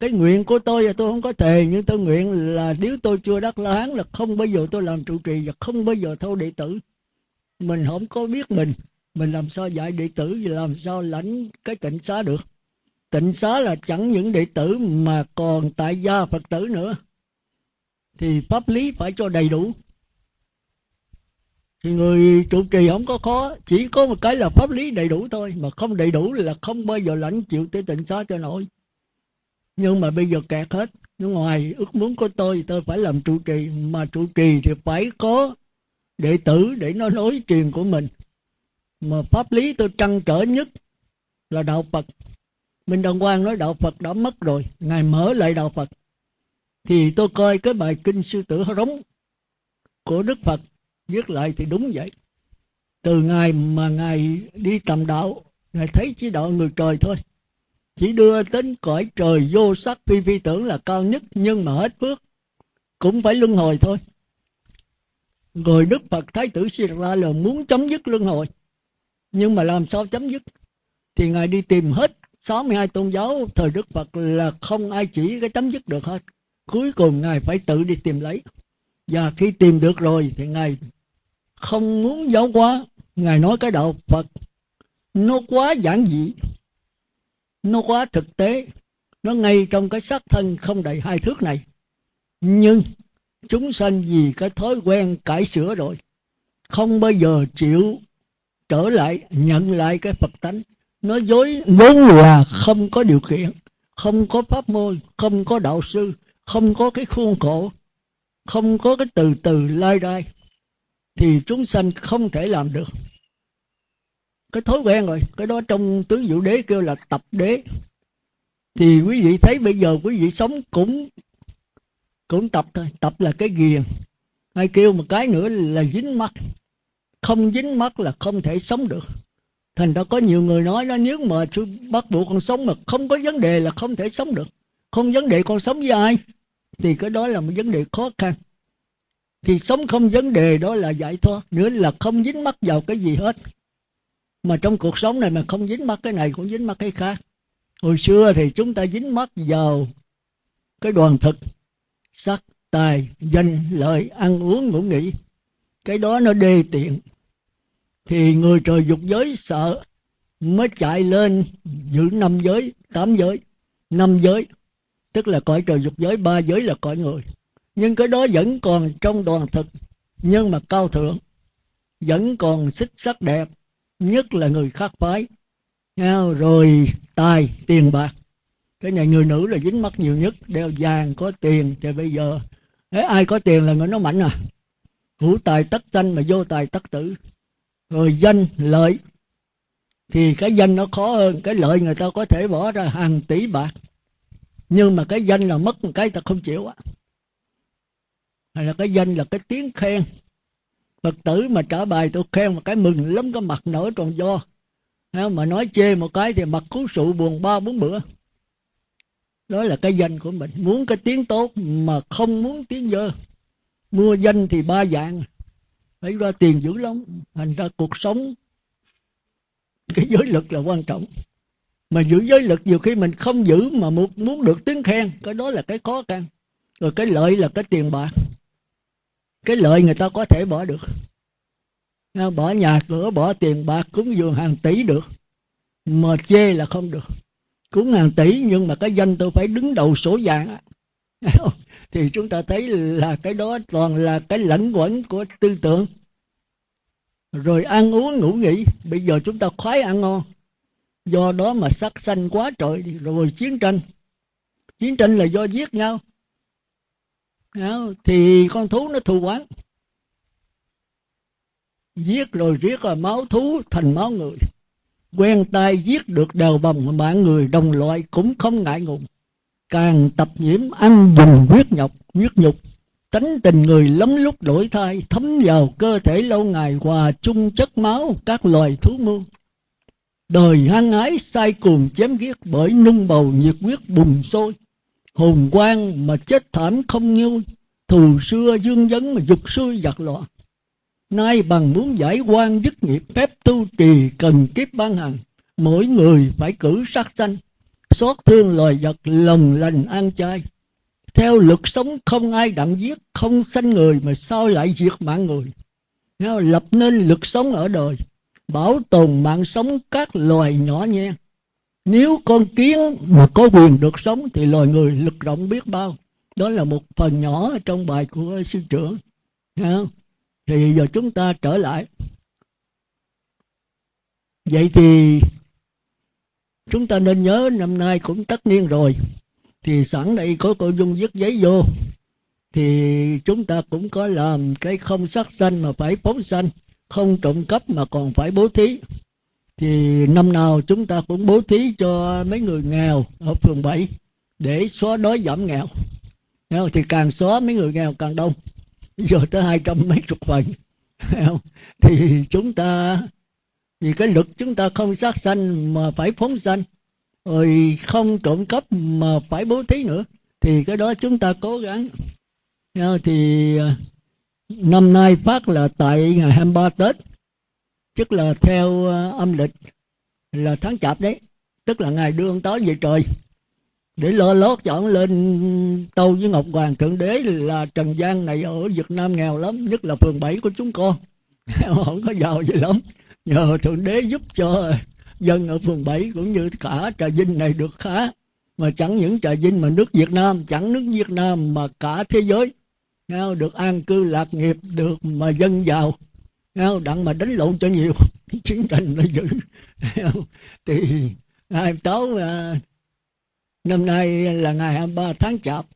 cái nguyện của tôi là tôi không có thề, nhưng tôi nguyện là nếu tôi chưa đắc la hán là không bao giờ tôi làm trụ trì và không bao giờ thâu đệ tử. Mình không có biết mình mình làm sao dạy đệ tử và làm sao lãnh cái tịnh xá được. Tịnh xá là chẳng những đệ tử mà còn tại gia phật tử nữa. Thì pháp lý phải cho đầy đủ. Thì người trụ trì không có khó, chỉ có một cái là pháp lý đầy đủ thôi, mà không đầy đủ là không bao giờ lãnh chịu tới tịnh xá cho nổi nhưng mà bây giờ kẹt hết. Ngoài ước muốn của tôi tôi phải làm trụ trì. Mà trụ trì thì phải có đệ tử để nó nối truyền của mình. Mà pháp lý tôi trăn trở nhất là đạo phật. Minh đăng quang nói đạo phật đã mất rồi, ngài mở lại đạo phật. Thì tôi coi cái bài kinh sư tử rống của đức phật viết lại thì đúng vậy. Từ ngày mà ngài đi tầm đạo, ngài thấy chỉ đạo người trời thôi chỉ đưa đến cõi trời vô sắc phi phi tưởng là cao nhất, nhưng mà hết phước. Cũng phải luân hồi thôi. Rồi đức phật thái tử siết ra là muốn chấm dứt luân hồi, nhưng mà làm sao chấm dứt? Thì ngài đi tìm hết 62 tôn giáo thời đức phật là không ai chỉ cái chấm dứt được hết. Cuối cùng ngài phải tự đi tìm lấy. Và khi tìm được rồi thì ngài không muốn giáo hóa. Ngài nói cái đạo phật, nó quá giản dị nó quá thực tế. Nó ngay trong cái xác thân không đầy hai thước này. Nhưng chúng sanh vì cái thói quen cải sửa rồi, không bao giờ chịu trở lại, nhận lại cái phật tánh. Nó dối, vốn là không có điều kiện, không có pháp môn, không có đạo sư, không có cái khuôn khổ, không có cái từ từ lai đai thì chúng sanh không thể làm được cái thói quen rồi. Cái đó trong tứ diệu đế kêu là tập đế. Thì quý vị thấy bây giờ quý vị sống cũng cũng tập thôi. Tập là cái ghiền. Hay kêu một cái nữa là dính mắt. Không dính mắt là không thể sống được. Thành ra có nhiều người nói nó nếu mà bắt buộc con sống mà không có vấn đề là không thể sống được. Không vấn đề con sống với ai? Thì cái đó là một vấn đề khó khăn. Thì sống không vấn đề đó là giải thoát. Nữa là không dính mắc vào cái gì hết mà trong cuộc sống này mà không dính mắc cái này cũng dính mắc cái khác. Hồi xưa thì chúng ta dính mắc vào cái đoàn thực, sắc, tài, danh, lợi, ăn uống, ngủ nghỉ. Cái đó nó đê tiện. Thì người trời dục giới sợ mới chạy lên giữ năm giới, tám giới, năm giới. Tức là cõi trời dục giới, ba giới là cõi người. Nhưng cái đó vẫn còn trong đoàn thực, nhưng mà cao thượng, vẫn còn xích sắc đẹp nhất là người khác phái. Rồi tài tiền bạc. Cái này người nữ là dính mắt nhiều nhất, đeo vàng có tiền thì bây giờ, Thế ai có tiền là người nó mạnh à? Hữu tài tất danh mà vô tài tất tử. Rồi danh, lợi. Thì cái danh nó khó hơn, cái lợi người ta có thể bỏ ra hàng tỷ bạc. Nhưng mà cái danh là mất một cái ta không chịu á. Hay là cái danh là cái tiếng khen phật tử mà trả bài, tôi khen một cái mừng lắm, cái mặt nở tròn do mà nói chê một cái thì mặt cứu sụ buồn ba bốn bữa. Đó là cái danh của mình. Muốn cái tiếng tốt mà không muốn tiếng dơ. Mua danh thì ba dạng. Phải ra tiền dữ lắm. Thành ra cuộc sống, cái giới lực là quan trọng. Mà giữ giới lực nhiều khi mình không giữ mà muốn được tiếng khen, cái đó là cái khó khăn. Rồi cái lợi là cái tiền bạc cái lợi người ta có thể bỏ được. Bỏ nhà cửa, bỏ tiền bạc, cúng dường hàng tỷ được. Mà chê là không được. Cúng hàng tỷ nhưng mà cái danh tôi phải đứng đầu sổ vàng thì chúng ta thấy là cái đó toàn là cái lẫn quẩn của tư tưởng. Rồi ăn uống, ngủ nghỉ. Bây giờ chúng ta khoái ăn ngon. Do đó mà sắc xanh quá trời. Rồi chiến tranh. Chiến tranh là do giết nhau thì con thú nó thù quán giết rồi riết rồi máu thú thành máu người. Quen tay giết được đèo bồng mạng người, đồng loại cũng không ngại ngùng. Càng tập nhiễm, ăn dùng huyết nhọc huyết nhục. Tánh tình người lắm lúc đổi thay thấm vào cơ thể lâu ngày hòa chung chất máu, các loài thú mưu. Đời hăng ái sai cuồng chém giết bởi nung bầu nhiệt huyết bùng sôi hồn quang mà chết thảm không như thù xưa dương dấn mà dục xuôi giặc loạn nay bằng muốn giải quan dứt nghiệp phép tu trì cần kiếp ban hành, mỗi người phải cử sát sanh, xót thương loài vật lòng lành an chay theo luật sống không ai đặng giết, không sanh người mà sao lại diệt mạng người. Lập nên luật sống ở đời, bảo tồn mạng sống các loài nhỏ nhen nếu con kiến mà có quyền được sống thì loài người lực rộng biết bao. Đó là một phần nhỏ trong bài của sư trưởng thì giờ chúng ta trở lại. Vậy thì chúng ta nên nhớ năm nay cũng tất niên rồi. Thì sẵn đây có cô dung viết giấy vô. Thì chúng ta cũng có làm cái không sát sanh mà phải phóng sanh, không trộm cắp mà còn phải bố thí thì năm nào chúng ta cũng bố thí cho mấy người nghèo ở phường 7 để xóa đói giảm nghèo. Thì càng xóa mấy người nghèo càng đông. Giờ tới hai trăm mấy chục phần thì chúng ta, vì cái lực chúng ta không sát sanh mà phải phóng sanh, rồi không trộm cắp mà phải bố thí nữa, thì cái đó chúng ta cố gắng. Thì à, năm nay phát là tại ngày 23 Tết tức là theo ờ, âm lịch là tháng chạp đấy, tức là ngày đưa ông tới về trời. Để lo lót cho ông lên tâu với ngọc hoàng thượng đế là trần gian này ở việt nam nghèo lắm, nhất là phường 7 của chúng con. Không có giàu gì lắm. Nhờ thượng đế giúp cho dân ở phường 7 cũng như cả trà vinh này được khá. Mà chẳng những trà vinh mà nước việt nam, chẳng nước việt nam mà cả thế giới. Được an cư lạc nghiệp, được mà dân giàu đặng mà đánh lộn cho nhiều chiến tranh nó dữ. Thì ngày táo à, năm nay là ngày 23 tháng chạp.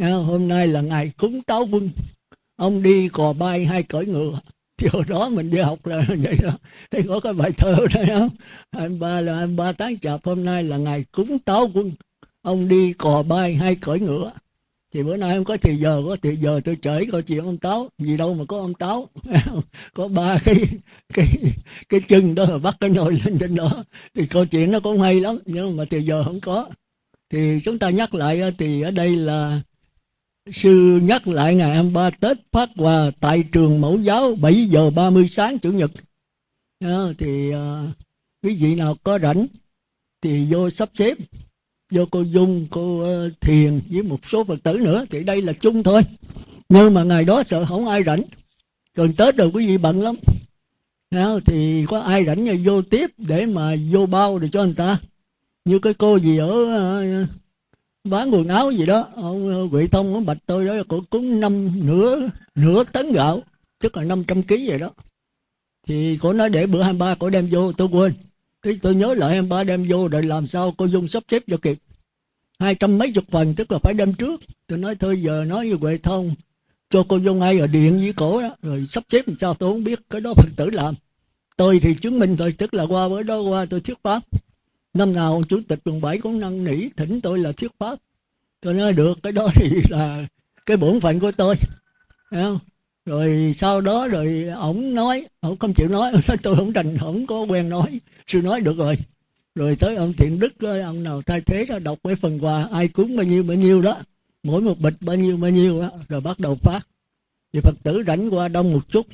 Hôm nay là ngày cúng táo quân. Ông đi cò bay hay cởi ngựa. Thì hồi đó mình đi học là vậy đó. Thấy có cái bài thơ đó không? 23 là 23 tháng chạp, hôm nay là ngày cúng táo quân. Ông đi cò bay hay cởi ngựa thì bữa nay không có thì giờ có thì giờ tôi chửi câu chuyện ông táo. Gì đâu mà có ông táo? Có ba cái cái cái chân đó là bắt cái nồi lên trên đó. Thì câu chuyện nó cũng hay lắm nhưng mà thì giờ không có. Thì chúng ta nhắc lại thì ở đây là sư nhắc lại ngày 23 Tết phát quà tại trường mẫu giáo 7 giờ 30 sáng chủ nhật. À, thì à, quý vị nào có rảnh thì vô sắp xếp vô cô Dung, cô uh, Thiền với một số Phật tử nữa thì đây là chung thôi. Nhưng mà ngày đó sợ không ai rảnh. Gần Tết rồi quý vị bận lắm. Thì có ai rảnh là vô tiếp để mà vô bao để cho người ta. Như cái cô gì ở uh, bán quần áo gì đó, ông uh, Thông ông bạch tôi đó cũng cúng năm nửa nửa tấn gạo, tức là 500 kg vậy đó. Thì cô nói để bữa 23 cô đem vô, tôi quên cái tôi nhớ lại em ba đem vô rồi làm sao cô dung sắp xếp cho kịp. Hai trăm mấy chục phần, tức là phải đem trước. Tôi nói thôi, giờ nói với huệ thông cho cô dung ai ở điện với cổ đó, rồi sắp xếp làm sao tôi không biết, cái đó phật tử làm. Tôi thì chứng minh thôi, tức là qua bữa đó qua tôi thuyết pháp. Năm nào chủ tịch quận bảy cũng năn nỉ, thỉnh tôi là thuyết pháp. Tôi nói được, cái đó thì là cái bổn phận của tôi. Không? Rồi sau đó rồi ổng nói, ổng không chịu nói, tôi không thành không có quen nói sư nói được rồi. Rồi tới ông thiện đức ơi ông nào thay thế ra đọc cái phần quà, ai cúng bao nhiêu bao nhiêu đó. Mỗi một bịch bao nhiêu bao nhiêu đó rồi bắt đầu phát. Thì phật tử rảnh qua đông một chút.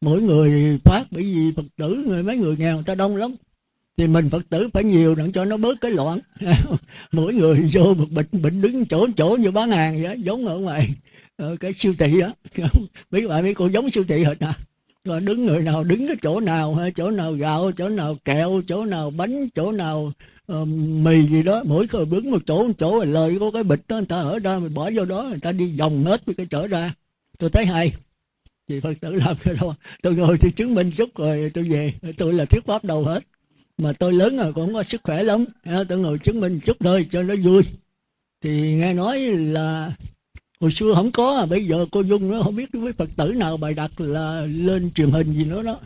Mỗi người phát, bởi vì phật tử, người, mấy người nghèo, người ta đông lắm. Thì mình phật tử phải nhiều để cho nó bớt cái loạn. Mỗi người vô một bịch bịch đứng chỗ chỗ như bán hàng vậy giống ở ngoài ở cái siêu thị á mấy bạn mấy cô giống siêu thị hết à rồi đứng người nào đứng cái chỗ nào hay chỗ nào gạo chỗ nào kẹo chỗ nào bánh chỗ nào uh, mì gì đó. Mỗi người đứng một chỗ một chỗ rồi lời có cái bịch đó người ta ở ra mình bỏ vô đó người ta đi vòng hết cái chỗ ra. Tôi thấy hay. Thì phật tử làm cái đó. Tôi ngồi thì chứng minh chút rồi tôi về. Tôi là thuyết pháp đầu hết. Mà tôi lớn rồi cũng có sức khỏe lắm. Tôi ngồi chứng minh chút thôi cho nó vui. Thì nghe nói là hồi xưa không có à bây giờ cô dung nó không biết với phật tử nào bài đặt là lên truyền hình gì nữa đó.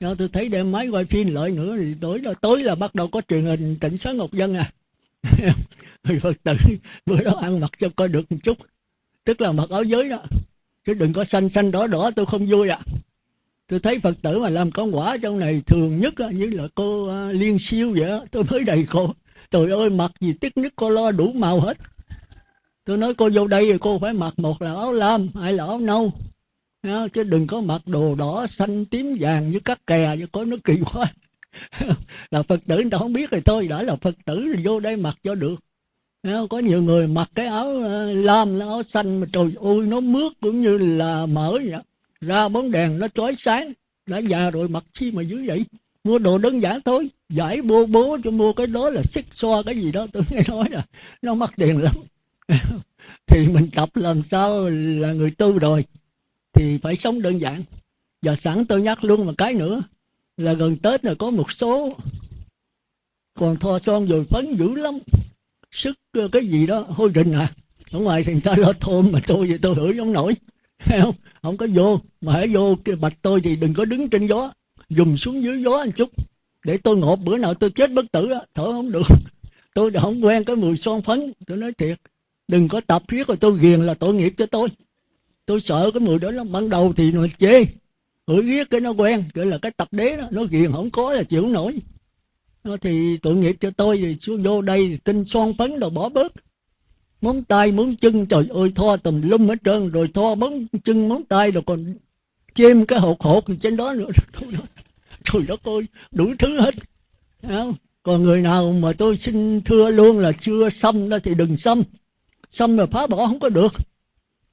Đó, tôi thấy đem máy quay phim lại nữa thì tối là tối là bắt đầu có truyền hình tỉnh sáng ngọc dân à. Thì phật tử bữa đó ăn mặc cho coi được một chút. Tức là mặc áo giới đó. Chứ đừng có xanh xanh đỏ đỏ tôi không vui à tôi thấy phật tử mà làm con quả trong này thường nhất á, như là cô à, liên siêu vậy đó tôi mới đầy cô trời ơi mặc gì tiếc nhất cô lo đủ màu hết tôi nói, cô vô đây thì cô phải mặc một là áo lam, hai là áo nâu. Chứ đừng có mặc đồ đỏ xanh tím vàng với các kè, chứ có nó kỳ quá. Là phật tử người ta không biết rồi thôi, đã là phật tử thì vô đây mặc cho được. Có nhiều người mặc cái áo ờ, lam áo xanh mà trời ơi, nó mướt cũng như là mỡ vậy ra bóng đèn nó chói sáng, đã già rồi mặc chi mà dữ vậy? Mua đồ đơn giản thôi, giải bô bố cho mua cái đó là xích xoa cái gì đó, tôi nghe nói là nó mắc tiền lắm. thì mình tập làm sao là người tu rồi thì phải sống đơn giản. Và sẵn tôi nhắc luôn một cái nữa là gần tết là có một số còn thoa son rồi phấn dữ lắm. Sức ờ, cái gì đó hôi rình à. Ở ngoài thì người ta lo thôn mà tôi thì tôi hửi không nổi. Không? Không có vô mà hãy vô cái bạch tôi thì đừng có đứng trên gió. Dùng xuống dưới gió một chút để tôi ngộp bữa nào tôi chết bất tử đó, thở không được. Tôi đã không quen cái mùi son phấn tôi nói thiệt đừng có tập riết rồi tôi ghiền là tội nghiệp cho tôi. Tôi sợ cái người đó lắm ban đầu thì nó chê. Hửi riết cái nó quen gọi là cái tập đế đó, nó ghiền không có là chịu nổi. Nổi thì tội nghiệp cho tôi thì xuống vô đây tinh son phấn rồi bỏ bớt. Móng tay, móng chân, trời ơi, thoa tùm lum hết trơn, rồi thoa móng chân, móng tay, rồi còn chêm cái hột hột trên đó nữa. Trời đất ơi, đủ thứ hết. Không? còn người nào mà tôi xin thưa luôn là chưa xâm đó thì đừng xâm xong rồi phá bỏ không có được.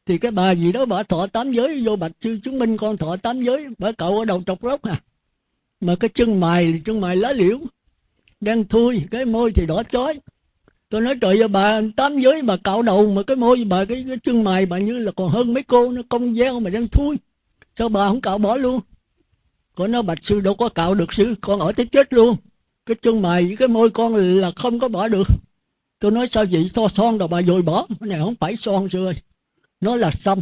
Thì cái bà gì đó bà thọ tám giới vô bạch sư chứng minh con thọ tám giới bà cậu ở đầu trọc lốc à. Mà cái chân mày chân mày lá liễu đang thui cái môi thì đỏ chói. Tôi nói trời ơi bà tám giới bà cạo đầu mà cái môi bà cái, cái chân mày bà như là còn hơn mấy cô nó công gieo mà đang thui. Sao bà không cạo bỏ luôn? Con nói bạch sư đâu có cạo được sư con ở tới chết luôn. Cái chân mày cái môi con là không có bỏ được tôi nói sao vậy? So son rồi bà dồi bỏ cái này không phải son sư ơi. Nó là xăm.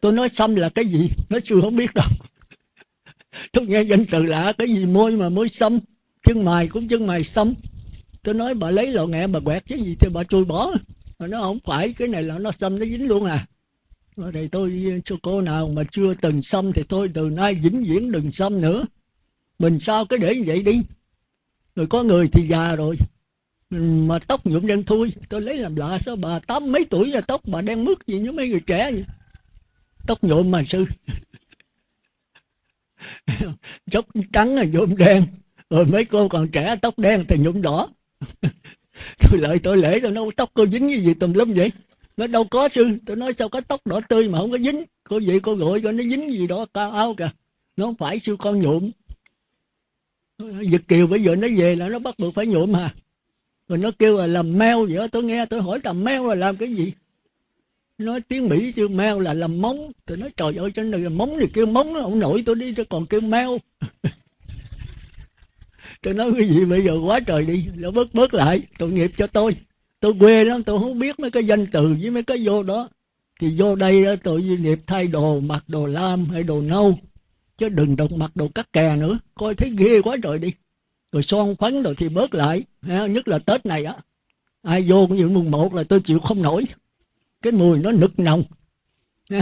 Tôi nói xăm là cái gì? Nó sư không biết đâu. Tôi nghe danh từ lạ, cái gì môi mà môi xăm? Chân mày cũng chân mày xăm. Tôi nói bà lấy lọ nghệ bà quẹt cái gì thì bà chui bỏ. Mà nó không phải, cái này là nó xăm, nó dính luôn à. Thì tôi cho cô nào mà chưa từng xăm thì tôi từ nay vĩnh viễn đừng xăm nữa. Mình sao cái để như vậy đi? Rồi có người thì già rồi mà tóc nhuộm đen thui. Tôi lấy làm lạ sao bà tám mấy tuổi là tóc bà đen mướt gì như mấy người trẻ vậy? Tóc nhuộm mà sư. Tóc trắng là nhuộm đen. Rồi mấy cô còn trẻ tóc đen thì nhuộm đỏ. Tôi lợi tôi lễ tôi nói, tóc cô dính cái gì tùm lum vậy? Nó đâu có sư. Tôi nói, sao có tóc đỏ tươi mà không có dính? Cô vậy cô gọi cho nó dính gì đó cao áo kìa. Nó không phải sư con nhuộm. Việt Kiều bây giờ nó về là nó bắt buộc phải nhuộm mà rồi nó kêu là làm meo vậy đó. tôi nghe tôi hỏi làm meo là làm cái gì? Nói tiếng mỹ sư meo là làm móng. Tôi nói trời ơi trên này là móng thì kêu móng ông nội tôi đi cho còn kêu meo. Tôi nói cái gì bây giờ? Quá trời đi. Nó bớt bớt lại. Tội nghiệp cho tôi. Tôi quê lắm tôi không biết mấy cái danh từ với mấy cái vô đó. Thì vô đây đó, duy nghiệp thay đồ mặc đồ lam hay đồ nâu. Chứ đừng đọc mặc đồ cắt kè nữa. Coi thấy ghê quá trời đi rồi son phấn rồi thì bớt lại nhất là tết này á. Ai vô cũng như mùng một là tôi chịu không nổi. Cái mùi nó nực nồng.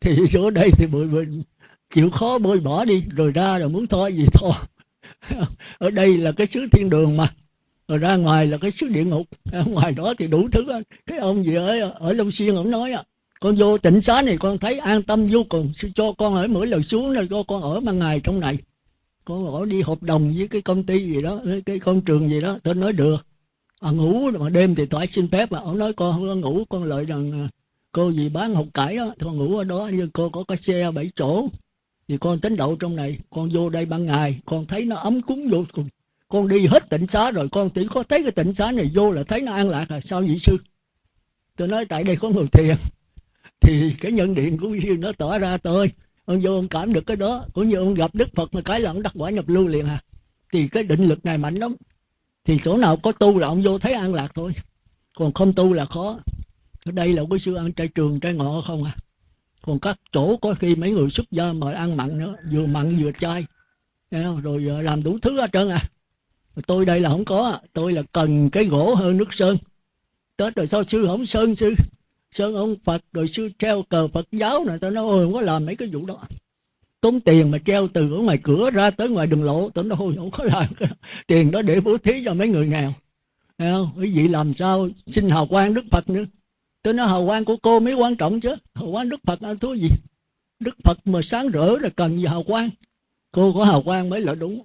Thì chỗ đây thì bụi, mình chịu khó bôi bỏ đi rồi ra rồi muốn thôi gì thôi ở đây là cái xứ thiên đường mà rồi ra ngoài là cái xứ địa ngục. Ở ngoài đó thì đủ thứ cái ông gì ở ở long xuyên ông nói à con vô tỉnh xá này con thấy an tâm vô cùng cho con ở mỗi lần xuống rồi cho con ở ban ngày trong này con ở đi hợp đồng với cái công ty gì đó cái công trường gì đó. Tôi nói được. À, ngủ mà đêm thì tôi xin phép mà ông nói con không có ngủ con lợi rằng à, cô gì bán học cải đó con ngủ ở đó nhưng cô có cái xe bảy chỗ. Thì con tính đậu trong này con vô đây ban ngày con thấy nó ấm cúng vô cùng. Con đi hết tỉnh xá rồi con chỉ có thấy cái tỉnh xá này vô là thấy nó an lạc là sao vậy sư? Tôi nói tại đây có người thiền. Thì cái nhân điện của như nó tỏ ra tôi ông vô ông cảm được cái đó. Cũng như ông gặp đức phật mà cái là ông đắc quả nhập lưu liền à. Thì cái định lực này mạnh lắm. Thì chỗ nào có tu là ông vô thấy an lạc thôi. Còn không tu là khó. Ở đây là cái sư ăn trai trường, trai ngọ không à. Còn các chỗ có khi mấy người xuất gia mà ăn mặn nữa, vừa mặn vừa chay. Rồi ờ, làm đủ thứ hết trơn à. Tôi đây là không có. Tôi là cần cái gỗ hơn nước sơn. Tết rồi sao sư không sơn sư? Sơn ông phật, rồi sư treo cờ phật giáo này, tao nói, ôi, không có làm mấy cái vụ đó. Tốn tiền mà treo từ ở ngoài cửa ra tới ngoài đường lộ, tao nói, ôi, không có làm cái tiền đó để bố thí cho mấy người nghèo. Thấy không? quý vị làm sao xin hào quang đức phật nữa? Tôi nói, hào quang của cô mới quan trọng chứ. Hào quang đức phật ăn thú gì? Đức phật mà sáng rỡ là cần gì hào quang? Cô có hào quang mới là đúng.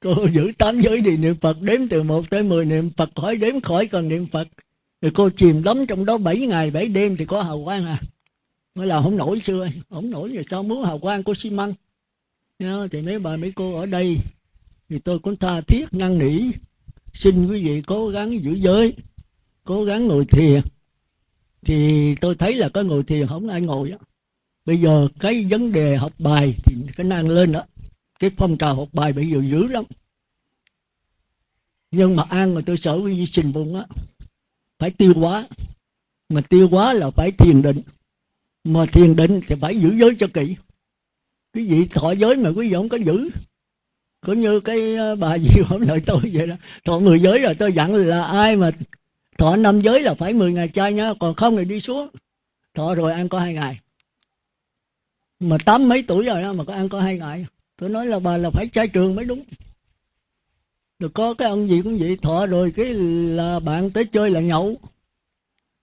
Cô giữ tám giới thì niệm phật, đếm từ một tới mười niệm phật, khỏi đếm khỏi cần niệm phật rồi cô chìm đắm trong đó bảy ngày bảy đêm thì có hào quang à. Mới là không nổi xưa, không nổi rồi sao muốn hào quang của xi măng thì mấy bà mấy cô ở đây, thì tôi cũng tha thiết ngăn nỉ, xin quý vị cố gắng giữ giới, cố gắng ngồi thiền. Thì tôi thấy là có ngồi thiền không ai ngồi đó. bây giờ cái vấn đề học bài thì cái năng lên đó cái phong trào học bài bây giờ dữ lắm. Nhưng mà ăn mà tôi sợ quý vị sinh bụng á phải tiêu hóa. Mà tiêu hóa là phải thiền định. Mà thiền định thì phải giữ giới cho kỹ. Cái vị thọ giới mà quý vị không có giữ. Cũng như cái ờ, bà gì hôm lời tôi vậy đó. Thọ mười giới rồi, tôi dặn là ai mà thọ năm giới là phải 10 ngày chay nhá, còn không thì đi xuống. Thọ rồi ăn có hai ngày. Mà tám mấy tuổi rồi đó mà có ăn có hai ngày. Tôi nói là bà là phải chay trường mới đúng rồi có cái ông gì cũng vậy, thọ rồi cái là bạn tới chơi là nhậu.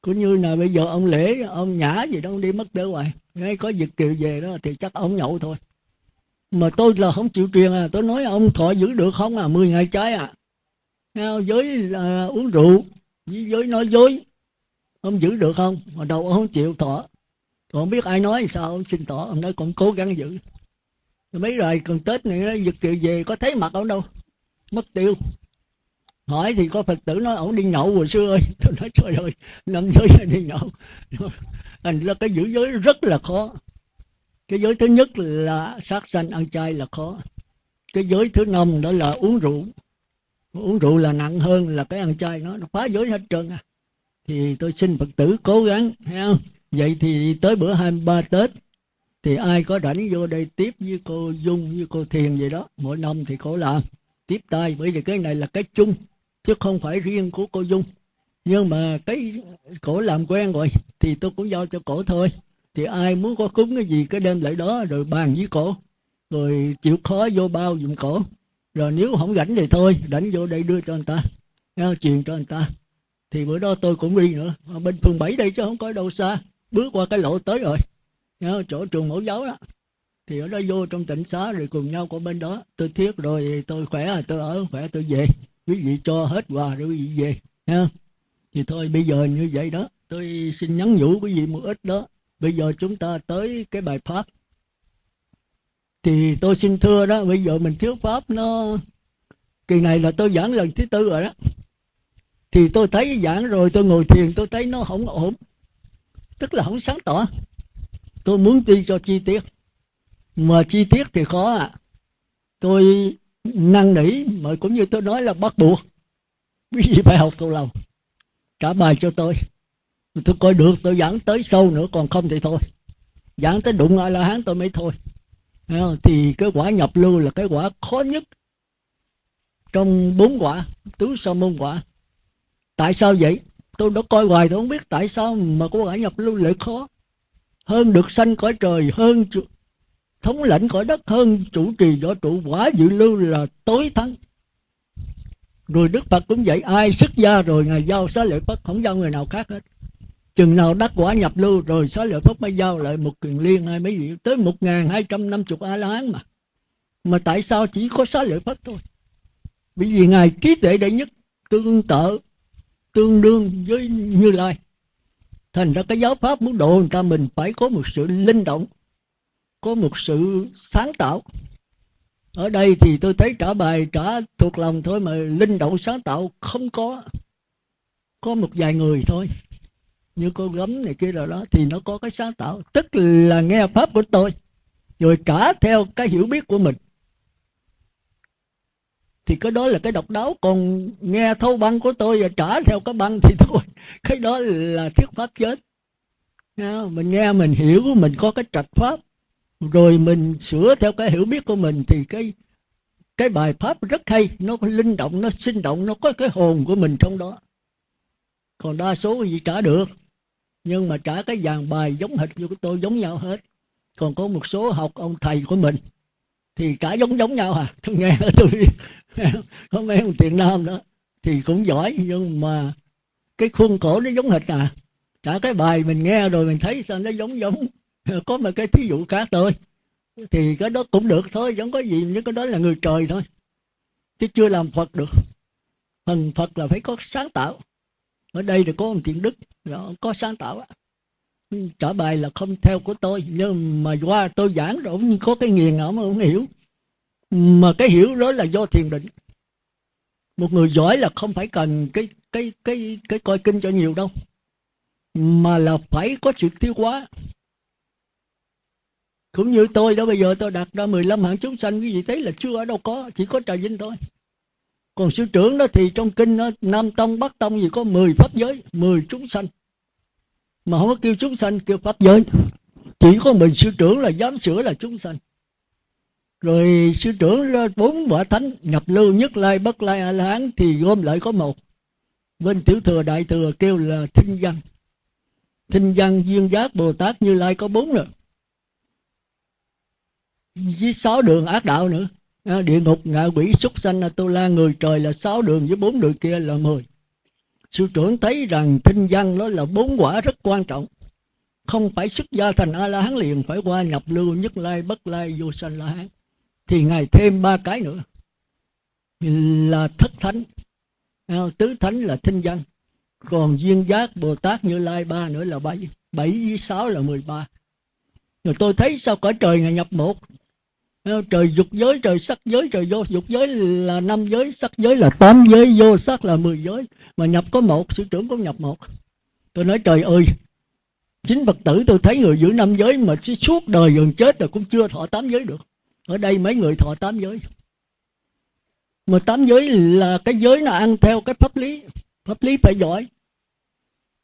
Cũng như là bây giờ ông lễ, ông nhã gì đó, ông đi mất tới hoài. Ngay có việc kiều về đó thì chắc ông nhậu thôi. Mà tôi là không chịu truyền à tôi nói ông thọ giữ được không à 10 ngày trái à. Giới là uống rượu, với giới nói dối. Ông giữ được không? Mà đầu ông không chịu thọ. Còn biết ai nói sao, ông xin thọ. Ông nói còn cố gắng giữ. Mấy rồi, còn tết này nó giật kiều về có thấy mặt ông đâu mất tiêu. Hỏi thì có phật tử nói ổng đi nhậu hồi xưa ơi. Tôi nói trời ơi năm giới đi nhậu. Thành ra cái giữ giới rất là khó. Cái giới thứ nhất là sát sanh ăn chay là khó. Cái giới thứ năm đó là uống rượu. Uống rượu là nặng hơn là cái ăn chay nó, nó phá giới hết trơn à. Thì tôi xin phật tử cố gắng thấy không? Vậy thì tới bữa 23 tết thì ai có rảnh vô đây tiếp với cô dung với cô thiền vậy đó. Mỗi năm thì cô làm tiếp tay bởi vì cái này là cái chung chứ không phải riêng của cô dung. Nhưng mà cái cổ làm quen rồi thì tôi cũng giao cho cổ thôi. Thì ai muốn có cúng cái gì cái đem lại đó rồi bàn với cổ. Rồi chịu khó vô bao dùm cổ. Rồi nếu không rảnh thì thôi rảnh vô đây đưa cho người ta nghe, truyền cho người ta. Thì bữa đó tôi cũng đi nữa ở bên phường 7 đây chứ không có đâu xa bước qua cái lộ tới rồi. Nghe, chỗ trường mẫu giáo đó thì ở đó vô trong tỉnh xá rồi cùng nhau của bên đó. Tôi thiết rồi, tôi khỏe rồi tôi ở khỏe, tôi về. Quý vị cho hết quà rồi quý vị về, ha. Thì thôi, bây giờ như vậy đó. Tôi xin nhắn nhủ quý vị một ít đó. Bây giờ chúng ta tới cái bài pháp. Thì tôi xin thưa đó, bây giờ mình thiếu pháp nó, kỳ này là tôi giảng lần thứ tư rồi đó. Thì tôi thấy giảng rồi, tôi ngồi thiền, tôi thấy nó không ổn. Tức là không sáng tỏ. Tôi muốn đi cho chi tiết mà chi tiết thì khó à tôi năn nỉ mà cũng như tôi nói là bắt buộc. Quý vị phải học thuộc lòng. Trả bài cho tôi. Tôi coi được, tôi giảng tới sâu nữa, còn không thì thôi. Giảng tới đụng a là hán tôi mới thôi. Thì cái quả nhập lưu là cái quả khó nhất trong bốn quả, tứ sa môn quả. Tại sao vậy? Tôi đã coi hoài tôi không biết tại sao mà có quả nhập lưu lại khó. Hơn được sanh cõi trời, hơn thống lãnh cõi đất hơn, chủ trì võ trụ quả dự lưu là tối thắng. Rồi đức phật cũng vậy ai xuất gia rồi ngài giao xá lợi phất, không giao người nào khác hết. Chừng nào đắc quả nhập lưu rồi xá lợi phất mới giao lại một kiền liên hay mấy gì tới một ngàn hai trăm năm chục a la hán mà. Mà tại sao chỉ có xá lợi phất thôi? Bởi vì ngài trí tuệ đệ nhất, tương tự tương đương với như lai. Thành ra cái giáo pháp muốn độ người ta mình phải có một sự linh động có một sự sáng tạo. Ở đây thì tôi thấy trả bài trả thuộc lòng thôi mà linh động sáng tạo không có. Có một vài người thôi. Như cô gấm này kia rồi đó, thì nó có cái sáng tạo. Tức là nghe pháp của tôi. Rồi trả theo cái hiểu biết của mình. Thì cái đó là cái độc đáo. Còn nghe thâu băng của tôi và trả theo cái băng thì thôi, cái đó là thuyết pháp chết mình nghe, mình hiểu, mình có cái trạch pháp rồi mình sửa theo cái hiểu biết của mình thì cái cái bài pháp rất hay. Nó có linh động, nó sinh động, nó có cái hồn của mình trong đó. Còn đa số gì trả được. Nhưng mà trả cái dàn bài giống hệt như của tôi giống nhau hết. Còn có một số học ông thầy của mình thì trả giống giống nhau à. Tôi nghe tôi có mấy ông tiền nam đó thì cũng giỏi, nhưng mà cái khuôn khổ nó giống hệt à. Trả cái bài mình nghe rồi mình thấy sao nó giống giống. có một cái thí dụ khác thôi. Thì cái đó cũng được thôi vẫn có gì nhưng cái đó là người trời thôi. Chứ chưa làm phật được. Phần phật là phải có sáng tạo. Ở đây thì có ông thiện đức đó, có sáng tạo á. Trả bài là không theo của tôi nhưng mà qua tôi giảng rồi ông có cái nghiền ông không hiểu. Mà cái hiểu đó là do thiền định. Một người giỏi là không phải cần cái cái cái cái coi kinh cho nhiều đâu. Mà là phải có sự tiêu hóa cũng như tôi đó bây giờ tôi đặt ra 15 hạng chúng sanh quý vị thấy là chưa ở đâu có chỉ có trà vinh thôi. Còn sư trưởng đó thì trong kinh đó, nam tông bắc tông gì có 10 pháp giới 10 chúng sanh. Mà không có kêu chúng sanh kêu pháp giới. Chỉ có mình sư trưởng là dám sửa là chúng sanh. Rồi sư trưởng bốn quả thánh nhập lưu nhất lai bất lai a la hán thì gom lại có một. Bên tiểu thừa đại thừa kêu là thinh văn. Thinh văn duyên giác bồ tát như lai có bốn rồi với sáu đường ác đạo nữa. Ờ, địa ngục, ngạ quỷ, súc sanh à, tu la, người trời là sáu đường với bốn đường kia là mười. Sư trưởng thấy rằng thinh văn đó là bốn quả rất quan trọng. Không phải xuất gia thành a la hán liền, phải qua nhập lưu nhất lai, bất lai, vô sanh la hán thì ngài thêm ba cái nữa. Là thất thánh. Ờ, Tứ thánh là thinh văn. Còn duyên giác, bồ tát như lai, ba nữa là bảy. Bảy với sáu là mười ba. Rồi tôi thấy sao cõi trời ngài nhập một? Ờ, trời dục giới, trời sắc giới, trời vô dục giới là năm giới, sắc giới là tám giới, vô sắc là mười giới. Mà nhập có một, sư trưởng có nhập một. Tôi nói, trời ơi, chính phật tử tôi thấy người giữ năm giới mà suốt đời gần chết rồi cũng chưa thọ tám giới được. Ở đây mấy người thọ tám giới. Mà tám giới là cái giới nó ăn theo cái pháp lý. Pháp lý phải giỏi.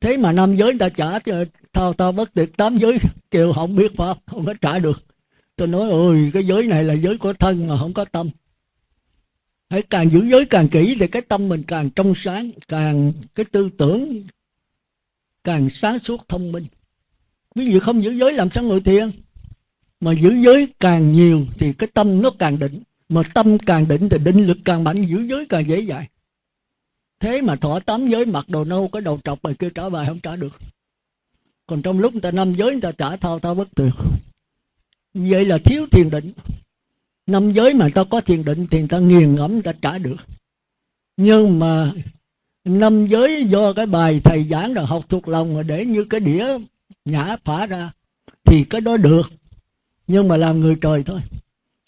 Thế mà năm giới người ta trả ờ, thao tao bất tuyệt, tám giới kêu không biết pháp, không có trả được tôi nói, ôi, cái giới này là giới của thân mà không có tâm. Hãy càng giữ giới càng kỹ thì cái tâm mình càng trong sáng, càng cái tư tưởng càng sáng suốt thông minh. Ví dụ không giữ giới làm sao ngồi thiền? Mà giữ giới càng nhiều thì cái tâm nó càng định. Mà tâm càng định thì định lực càng mạnh, giữ giới càng dễ dàng. Thế mà thọ tám giới mặc đồ nâu, cái đầu trọc rồi kêu trả bài không trả được. Còn trong lúc người ta năm giới, người ta trả thao thao bất tuyệt vậy là thiếu thiền định. Năm giới mà ta có thiền định thì ta nghiền ngẫm ta trả được. Nhưng mà năm giới do cái bài thầy giảng rồi học thuộc lòng rồi để như cái đĩa nhã phả ra thì cái đó được. Nhưng mà làm người trời thôi.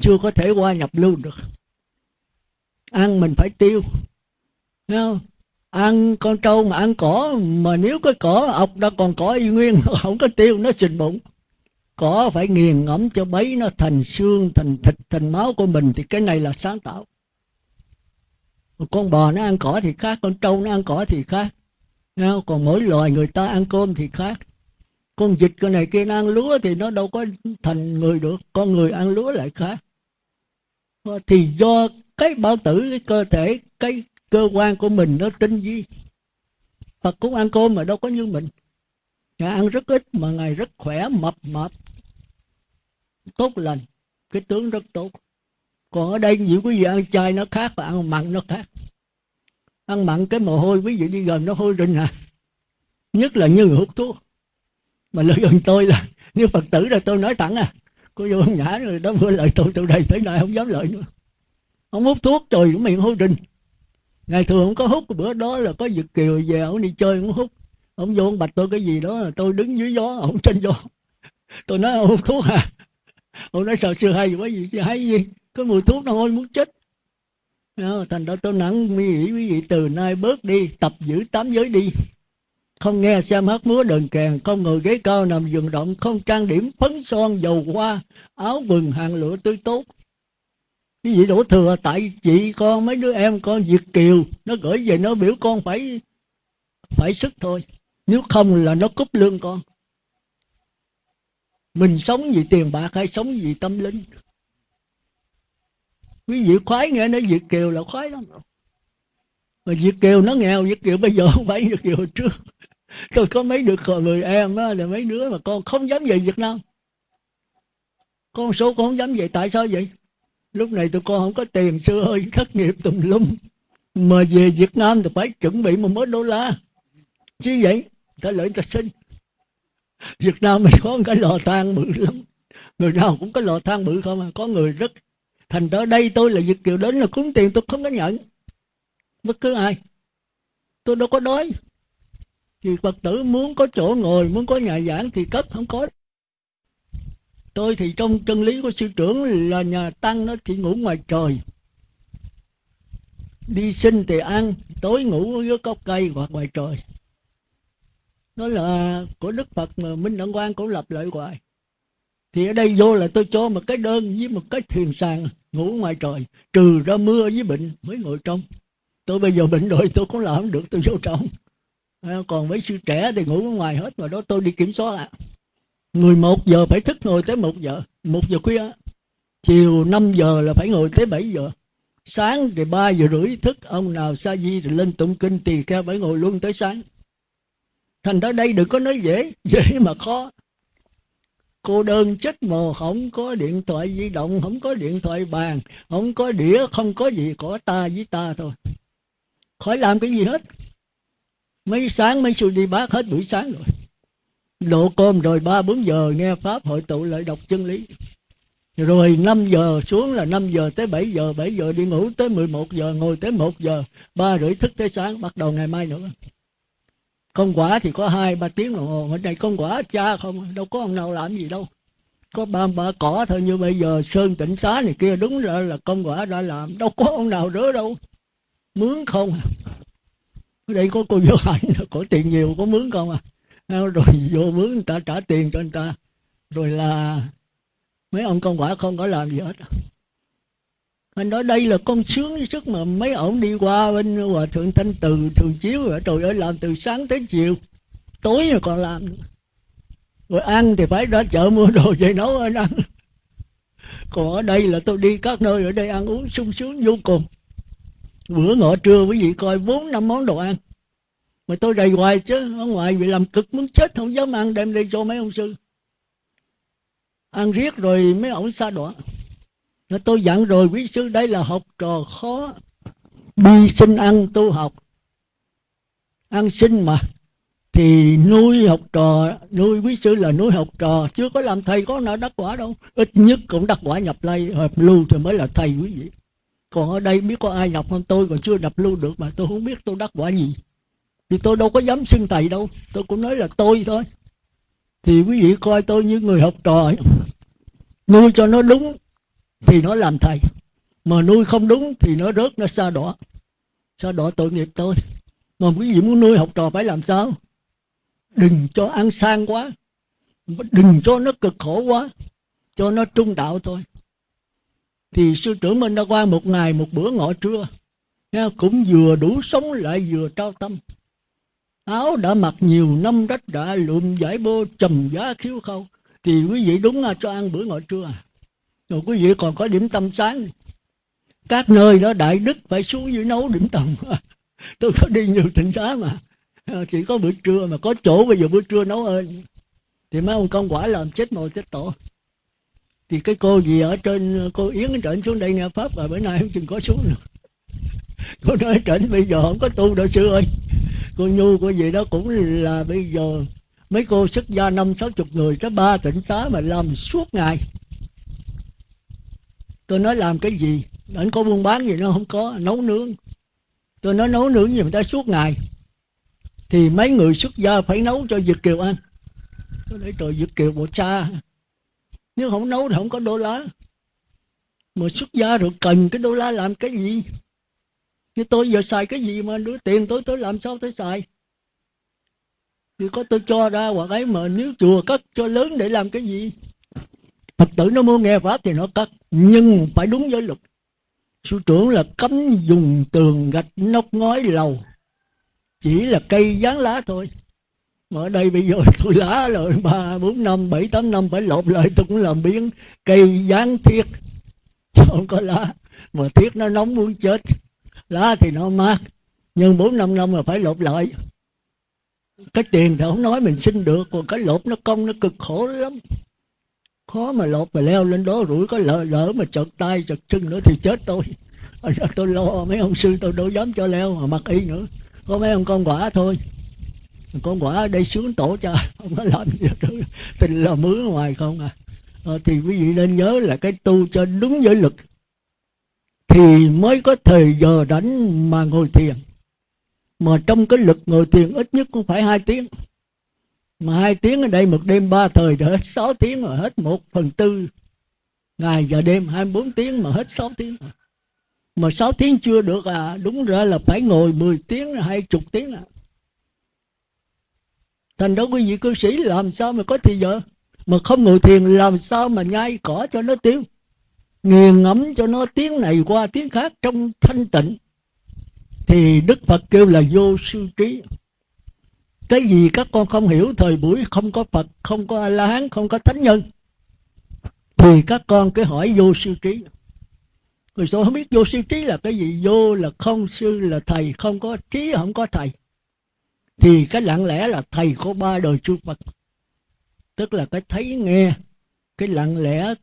Chưa có thể qua nhập lưu được. Ăn mình phải tiêu. Thấy không? ăn con trâu mà ăn cỏ, mà nếu cái cỏ ọc đã còn cỏ y nguyên, không có tiêu, nó sình bụng cỏ phải nghiền ngẫm cho bấy nó thành xương, thành thịt, thành máu của mình thì cái này là sáng tạo. Con bò nó ăn cỏ thì khác, con trâu nó ăn cỏ thì khác. Còn mỗi loài người ta ăn cơm thì khác. Con vịt cái này kia nó ăn lúa thì nó đâu có thành người được, con người ăn lúa lại khác. Thì do cái bao tử, cái cơ thể, cái cơ quan của mình nó tinh vi. Phật cũng ăn cơm mà đâu có như mình. Ngài ăn rất ít mà Ngài rất khỏe, mập mập tốt lành. Cái tướng rất tốt. Còn ở đây nhiều quý vị ăn chay nó khác và ăn mặn nó khác. Ăn mặn cái mồ hôi, quý vị đi gần nó hôi rình à. Nhất là như người hút thuốc. Mà lợi gần tôi là, như phật tử là tôi nói thẳng à. Cô vô nhã rồi đó vừa lời tôi từ đây tới nay không dám lợi nữa. Ông hút thuốc trời cũng miệng hôi rình. Ngày thường không có hút, bữa đó là có việt kiều về, ông đi chơi cũng hút. Ông vô ông bạch tôi cái gì đó là tôi đứng dưới gió, ông trên gió. Tôi nói ông hút thuốc à ông nói sao sư hay quá gì sư hay gì? Cái mùi thuốc nó hôi muốn chết đó, thành ra tôi nặng mi nghĩ quý vị từ nay bớt đi tập giữ tám giới đi. Không nghe xem hát múa đờn kèn không ngồi ghế cao nằm giường động không trang điểm phấn son dầu hoa áo quần hàng lụa tươi tốt. Cái gì đổ thừa tại chị con mấy đứa em con Việt Kiều nó gửi về nó biểu con phải phải sức thôi. Nếu không là nó cúp lương con mình sống vì tiền bạc hay sống vì tâm linh? Quý vị khoái nghe nói Việt Kiều là khoái lắm. Mà Việt Kiều nó nghèo Việt Kiều bây giờ không phải Việt Kiều trước. Tôi có mấy đứa người em đó, là mấy đứa mà con không dám về Việt Nam. Con số con không dám về tại sao vậy? Lúc này tụi con không có tiền xưa ơi thất nghiệp tùm lum. Mà về Việt Nam thì phải chuẩn bị một mớ đô la. Chứ vậy ta lợi ta sinh Việt Nam mình có một cái lò than bự lắm. Người nào cũng có lò than bự không à? Có người rất thành ra đây tôi là việt kiều đến là cúng tiền, tôi không có nhận. Bất cứ ai. Tôi đâu có đói. Thì phật tử muốn có chỗ ngồi, muốn có nhà giảng thì cấp, không có. Tôi thì trong chân lý của sư trưởng là nhà tăng nó chỉ ngủ ngoài trời. Đi sinh thì ăn, tối ngủ dưới gốc cây hoặc ngoài trời đó là, của đức phật mà minh đẳng quan cũng lập lại hoài. Thì ở đây vô là tôi cho một cái đơn với một cái thuyền sàn ngủ ngoài trời, trừ ra mưa với bệnh mới ngồi trong. Tôi bây giờ bệnh rồi, tôi cũng làm không được, tôi vô trong. À, còn mấy sư trẻ thì ngủ ngoài hết, mà đó tôi đi kiểm soát ạ. À. 11 giờ phải thức ngồi tới một giờ một giờ khuya. Chiều 5 giờ là phải ngồi tới 7 giờ. Sáng thì 3 giờ rưỡi thức, ông nào sa di thì lên tụng kinh tỳ kheo phải ngồi luôn tới sáng thành ra đây đừng có nói dễ dễ mà khó. Cô đơn chết mồ, không có điện thoại di động, không có điện thoại bàn, không có đĩa, không có gì, có ta với ta thôi. Khỏi làm cái gì hết. Mấy sáng mấy sư đi bác hết buổi sáng rồi. Độ cơm rồi ba bốn giờ nghe pháp hội tụ lại đọc chân lý. Rồi 5 giờ xuống là 5 giờ tới 7 giờ 7 giờ đi ngủ tới 11 giờ, ngồi tới 1 giờ, ba rưỡi thức tới sáng, bắt đầu ngày mai nữa công quả thì có hai, ba tiếng đồng hồ. Ở đây công quả cha không, đâu có ông nào làm gì đâu. Có ba ba cỏ thôi như bây giờ sơn tỉnh xá này kia đúng ra là công quả đã làm. Đâu có ông nào rỡ đâu. Mướn không à. ở đây có cô vô hạnh có tiền nhiều, có mướn không à? à? Rồi vô mướn, người ta trả tiền cho người ta. Rồi là mấy ông công quả không có làm gì hết anh nói đây là con sướng sức mà mấy ổng đi qua bên hòa thượng thanh từ, thường chiếu rồi. Trời ơi, làm từ sáng tới chiều. Tối rồi còn làm rồi ăn thì phải ra chợ mua đồ về nấu ăn. Ăn còn ở đây là tôi đi các nơi, ở đây ăn uống sung sướng vô cùng. Bữa ngọ trưa quý vị coi bốn, năm món đồ ăn. Mà tôi đầy hoài chứ, ở ngoài bị làm cực muốn chết, không dám ăn. Đem đi cho mấy ông sư. Ăn riết rồi mấy ổng xa đọa tôi dặn rồi, quý sư, đây là học trò khó. Đi sinh ăn, tu học. Ăn sinh mà. Thì nuôi học trò, nuôi quý sư là nuôi học trò. Chưa có làm thầy, có nào đắc quả đâu. Ít nhất cũng đắc quả nhập lây hợp lưu thì mới là thầy quý vị. Còn ở đây biết có ai nhập không? Tôi còn chưa nhập lưu được mà tôi không biết tôi đắc quả gì. Thì tôi đâu có dám xưng thầy đâu. Tôi cũng nói là tôi thôi. Thì quý vị coi tôi như người học trò. Nuôi cho nó đúng thì nó làm thầy. Mà nuôi không đúng thì nó rớt, nó xa đỏ. Xa đỏ tội nghiệp tôi. Mà quý vị muốn nuôi học trò phải làm sao? Đừng cho ăn sang quá. Đừng cho nó cực khổ quá. Cho nó trung đạo thôi. Thì sư trưởng mình đã qua một ngày, một bữa ngọ trưa cũng vừa đủ sống lại vừa trao tâm. Áo đã mặc nhiều năm rách đã lượm giải bô trầm giá khiếu khâu. Thì quý vị đúng là cho ăn bữa ngọ trưa à? Rồi quý vị còn có điểm tâm sáng. Các nơi đó đại đức phải xuống dưới nấu điểm tâm. Tôi có đi nhiều tỉnh xá mà. Ờ, chỉ có bữa trưa mà có chỗ bây giờ bữa trưa nấu ơn. Thì mấy ông công quả làm chết mồi chết tổ. Thì cái cô gì ở trên, cô yến ở trên xuống đây nghe pháp và bữa nay không chừng có xuống nữa cô nói trển bây giờ không có tu đâu sư ơi. Cô nhu cô gì đó cũng là bây giờ mấy cô xuất gia năm sáu chục người tới ba tỉnh xá mà làm suốt ngày tôi nói làm cái gì? Anh có buôn bán gì nó không có, nấu nướng. Tôi nói nấu nướng gì người ta suốt ngày. Thì mấy người xuất gia phải nấu cho Việt Kiều ăn. Tôi nói trời, Việt Kiều bộ cha. Nếu không nấu thì không có đô la. Mà xuất gia rồi cần cái đô la làm cái gì? Như tôi giờ xài cái gì mà đưa tiền tôi tôi làm sao tôi xài? Thì có tôi cho ra hoặc ấy mà nếu chùa cất cho lớn để làm cái gì? Phật tử nó mua nghe pháp thì nó cất nhưng phải đúng với luật. Sư trưởng là cấm dùng tường gạch nóc ngói lầu. Chỉ là cây dán lá thôi. Mà ở đây bây giờ tôi lá rồi, ba, bốn, năm, bảy, tám, năm phải lột lại, tôi cũng làm biến cây dán thiệt chứ không có lá. Mà thiết nó nóng muốn chết. Lá thì nó mát. Nhưng bốn, năm năm là phải lột lại. Cái tiền thì không nói mình xin được, còn cái lột nó công nó cực khổ lắm khó mà lột mà leo lên đó, rủi có lỡ lỡ mà chật tay chật chân nữa thì chết tôi. Tôi lo, mấy ông sư tôi đâu dám cho leo mà mặc y nữa. Có mấy ông con quả thôi. Con quả đây xuống tổ cho, không có làm gì được. Tình là mướn ngoài không à. Ờ, thì quý vị nên nhớ là cái tu cho đúng giới lực thì mới có thời giờ rảnh mà ngồi thiền. Mà trong cái lực ngồi thiền ít nhất cũng phải hai tiếng mà hai tiếng ở đây một đêm ba thời thì hết sáu tiếng rồi hết một phần tư. Ngày giờ đêm hai bốn tiếng mà hết sáu tiếng mà. Sáu tiếng chưa được à đúng ra là phải ngồi 10 tiếng hay chục tiếng à. Thành đó quý vị cư sĩ làm sao mà có thì giờ? Mà không ngồi thiền làm sao mà nhai cỏ cho nó tiêu? Nghiền ngẫm cho nó tiếng này qua tiếng khác trong thanh tịnh. Thì đức phật kêu là vô sư trí cái gì các con không hiểu, thời buổi không có phật, không có a la hán không có thánh nhân. Thì các con cứ hỏi vô siêu trí. Người số không biết vô siêu trí là cái gì. Vô là không, sư là thầy, không có trí, không có thầy. Thì cái lặng lẽ là thầy của ba đời chư Phật. Tức là cái thấy nghe, cái lặng lẽ,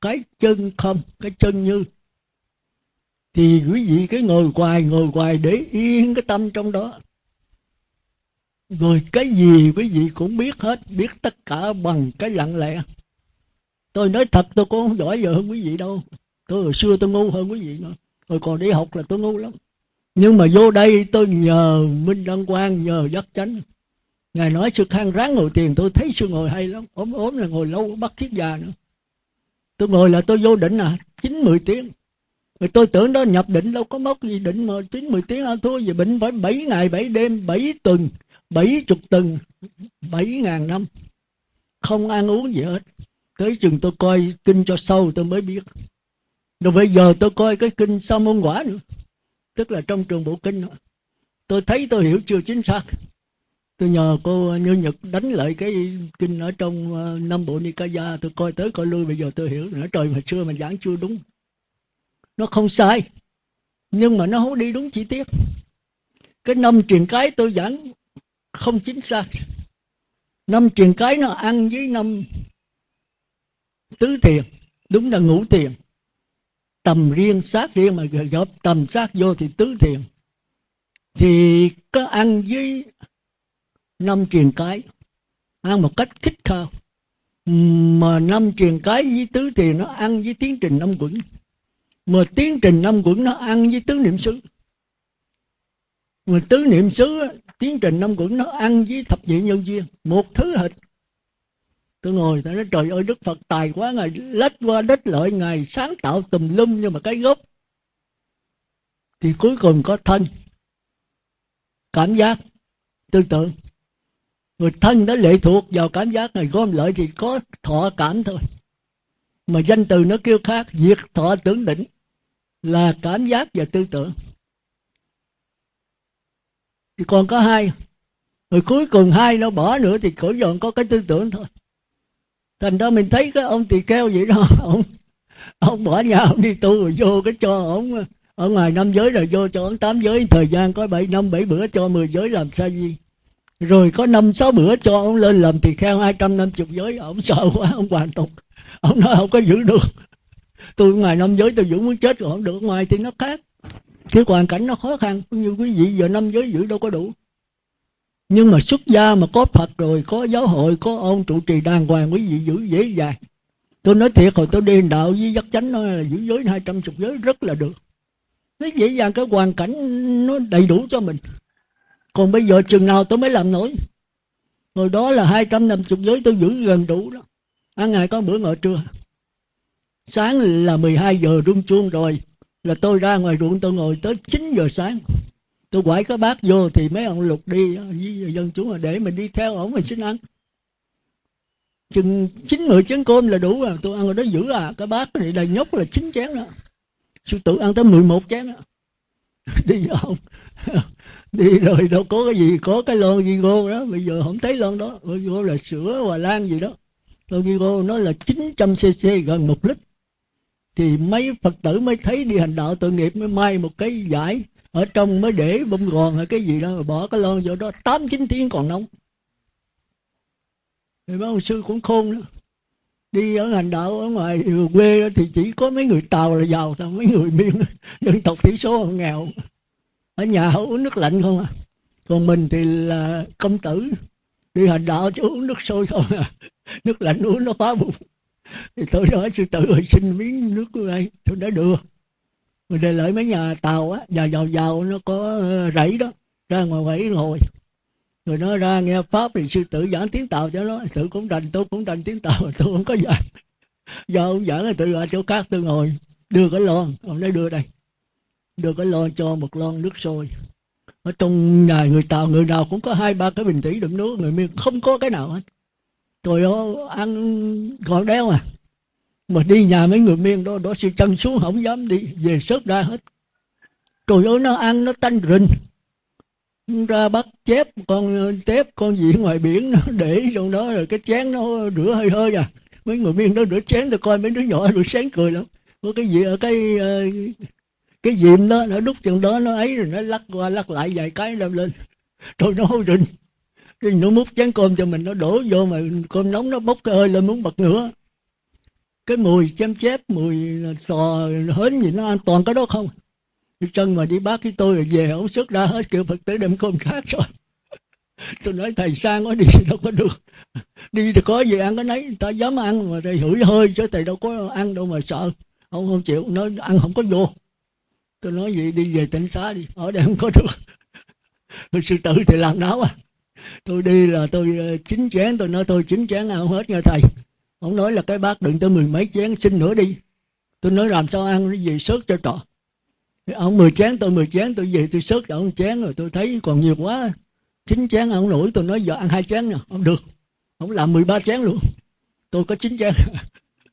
cái chân không, cái chân như. Thì quý vị cái ngồi hoài ngồi hoài để yên cái tâm trong đó rồi cái gì quý vị cũng biết hết, biết tất cả bằng cái lặng lẽ. Tôi nói thật, tôi cũng không giỏi giờ hơn quý vị đâu. Tôi hồi xưa tôi ngu hơn quý vị nữa. Tôi còn đi học là tôi ngu lắm. Nhưng mà vô đây tôi nhờ minh đăng quang, nhờ giác chánh. Ngài nói sư khang ráng ngồi tiền, tôi thấy sư ngồi hay lắm. Ốm ốm là ngồi lâu bắt kiếp già nữa. Tôi ngồi là tôi vô định à chín mười tiếng. Rồi tôi tưởng đó, nhập định đâu có mốc gì định mà chín mười tiếng. Ăn thua gì bệnh phải bảy ngày, bảy đêm, bảy tuần bảy chục tuần bảy ngàn năm. Không ăn uống gì hết. Tới chừng tôi coi kinh cho sâu tôi mới biết. Rồi bây giờ tôi coi cái kinh sa môn quả nữa. Tức là trong trường bộ kinh nữa. tôi thấy tôi hiểu chưa chính xác. Tôi nhờ cô như nhật đánh lại cái kinh ở trong ờ, uh, năm bộ nikaya. Tôi coi tới coi lui bây giờ tôi hiểu nữa. Trời mà xưa mà giảng chưa đúng. Nó không sai. Nhưng mà nó không đi đúng chi tiết. Cái năm truyền cái tôi giảng không chính xác. Năm truyền cái nó ăn với năm tứ thiền, đúng là ngũ thiền. Tầm riêng sát riêng mà gộp tầm sát vô thì tứ thiền. Thì có ăn với năm truyền cái, ăn một cách khích khao. Mà năm truyền cái với tứ thiền nó ăn với tiến trình năm quẩn. Mà tiến trình năm quẩn nó ăn với tứ niệm xứ. Mà tứ niệm xứ tiến trình năm quẩn nó ăn với thập nhị nhân duyên một thứ hệt tôi ngồi, tôi nói, trời ơi, đức phật tài quá, ngài lách qua đất lợi, ngài sáng tạo tùm lum nhưng mà cái gốc. Thì cuối cùng có thân. Cảm giác. Tư tưởng. Người thân đã lệ thuộc vào cảm giác này gom lợi thì có thọ cảm thôi. Mà danh từ nó kêu khác, diệt thọ tưởng định là cảm giác và tư tưởng thì còn có hai. Rồi cuối cùng hai nó bỏ nữa thì khỏi dọn có cái tư tưởng thôi. Thành ra mình thấy cái ông tỳ kheo vậy đó, ông ông bỏ nhà, ông đi tu rồi vô cái cho ông, ở ngoài năm giới rồi vô cho ông tám giới. Thời gian có bảy năm, bảy bữa cho mười giới làm sao gì rồi có năm, sáu bữa cho ông lên làm tỳ kheo, hai trăm năm chục giới. Ông sợ quá, ông hoàn tục. Ông nói không có giữ được. Tôi ngoài năm giới tôi giữ muốn chết rồi, không được. Ngoài thì nó khác cái hoàn cảnh nó khó khăn, như quý vị giờ năm giới giữ đâu có đủ. Nhưng mà xuất gia mà có phật rồi, có giáo hội, có ông trụ trì đàng hoàng, quý vị giữ dễ dàng. Tôi nói thiệt hồi tôi đi đạo với dắt chánh nói là giữ giới hai trăm chục giới rất là được. Nó dễ dàng, cái hoàn cảnh nó đầy đủ cho mình. Còn bây giờ chừng nào tôi mới làm nổi? Hồi đó là hai trăm năm chục giới tôi giữ gần đủ đó. Ăn ngày có bữa ngồi trưa. Sáng là 12 giờ rung chuông rồi là tôi ra ngoài ruộng, tôi ngồi tới 9 giờ sáng. Tôi quải cái bát vô thì mấy ông lục đi, với dân chúng là để mình đi theo ổng mình xin ăn. Chừng chín, mười chén cơm là đủ rồi, tôi ăn ở đó giữ à. Cái bát này đầy nhóc là chín chén đó. Sư tử ăn tới 11 chén đó. Đi không đi rồi đâu có cái gì, có cái lon Vigo đó. Bây giờ không thấy lon đó. Vigo là sữa, hòa lan gì đó. Lon Vigo nó là 900 cc gần một lít thì mấy phật tử mới thấy đi hành đạo tội nghiệp, mới may một cái giải ở trong mới để bông gòn hay cái gì đó, rồi bỏ cái lon vô đó, tám chín tiếng còn nóng. Thì mấy ông sư cũng khôn đó đi ở hành đạo ở ngoài quê thì chỉ có mấy người tàu là giàu thôi, mấy người miền dân tộc thiểu số nghèo. Ở nhà uống nước lạnh không à. Còn mình thì là công tử, đi hành đạo chứ uống nước sôi không à. Nước lạnh uống nó phá bụng thì tôi nói sư tử ơi xin miếng nước của ai tôi đã đưa rồi để lại mấy nhà tàu á nhà giàu giàu, nó có ờ, rẫy đó, ra ngoài rẫy ngồi. Rồi nó ra nghe pháp thì sư tử giảng tiếng tàu cho nó tự cũng đành, tôi cũng đành tiếng tàu, tôi không có giảng. Do ông giảng là tự ra chỗ khác, tôi ngồi, đưa cái lon, ông nói đưa đây. Đưa cái lon cho một lon nước sôi. Ở trong nhà người tàu, người nào cũng có hai, ba cái bình thủy đựng nước, người miền không có cái nào hết tôi đó ăn còn đeo à. Mà đi nhà mấy người miền đó đó sư chân xuống không dám đi, về sớt ra hết. Trời ơi, nó ăn nó tanh rình. Ra bắt chép, con tép, con gì ngoài biển, nó để trong đó rồi cái chén nó rửa hơi hơi à. Mấy người miền đó rửa chén tôi coi mấy đứa nhỏ rửa sáng cười lắm. Có cái gì ở cái ờ, cái diệm đó, nó đút chừng đó, nó ấy rồi nó lắc qua lắc lại vài cái đem lên tôi nó hôi rình cái nó múc chén cơm cho mình, nó đổ vô mà cơm nóng nó bốc cái hơi lên muốn bật nữa cái mùi chém chép, mùi sò, hến gì nó an toàn cái đó không? Đi chân mà đi bác với tôi rồi về ông xuất ra hết, kiểu phật tử đem cơm khác rồi. Tôi nói, thầy sang quá, đi đâu có được. Đi thì có gì ăn cái nấy ta dám ăn mà thầy hửi hơi chứ thầy đâu có ăn đâu mà sợ. Không không chịu, nói, ăn không có vô. Tôi nói, vậy đi về tỉnh xá đi, ở đây không có được. Sư tử thì làm náo à tôi đi là tôi ờ, chín chén. Tôi nói tôi chín chén ăn hết nha thầy. Ông nói là cái bác đựng tới mười mấy chén, xin nữa đi. Tôi nói, làm sao ăn cái gì sớt cho trọ ông mười chén, tôi mười chén, tôi về tôi sớt ông chén rồi tôi thấy còn nhiều quá. Chín chén ông nổi, tôi nói, giờ ăn hai chén nè. Không được. Ông làm mười ba chén luôn. Tôi có chín chén.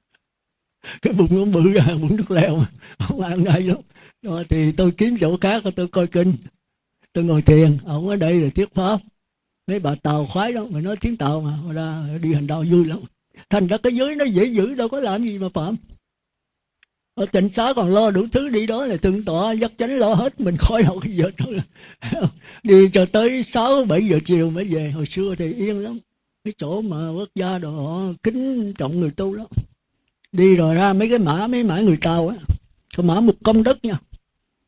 Cái bụng ông bự ra, bụng nước leo ông ăn ngay lắm. Rồi thì tôi kiếm chỗ khác, tôi coi kinh. Tôi ngồi thiền. Ông ở đây là thuyết pháp mấy bà tàu khoái đó mà nói tiếng tàu mà ra đi hành đạo vui lắm thành ra cái giới nó dễ giữ đâu có làm gì mà phạm. Ở tỉnh xá còn lo đủ thứ đi đó là tương tọa, dắt chánh lo hết, mình khỏi đâu cái giờ đó. Đi cho tới sáu, bảy giờ chiều mới về. Hồi xưa thì yên lắm. Cái chỗ mà quốc gia đồ họ kính trọng người tu lắm đi rồi ra mấy cái mã, mấy mã người tàu á. Cái mã một công đất nha.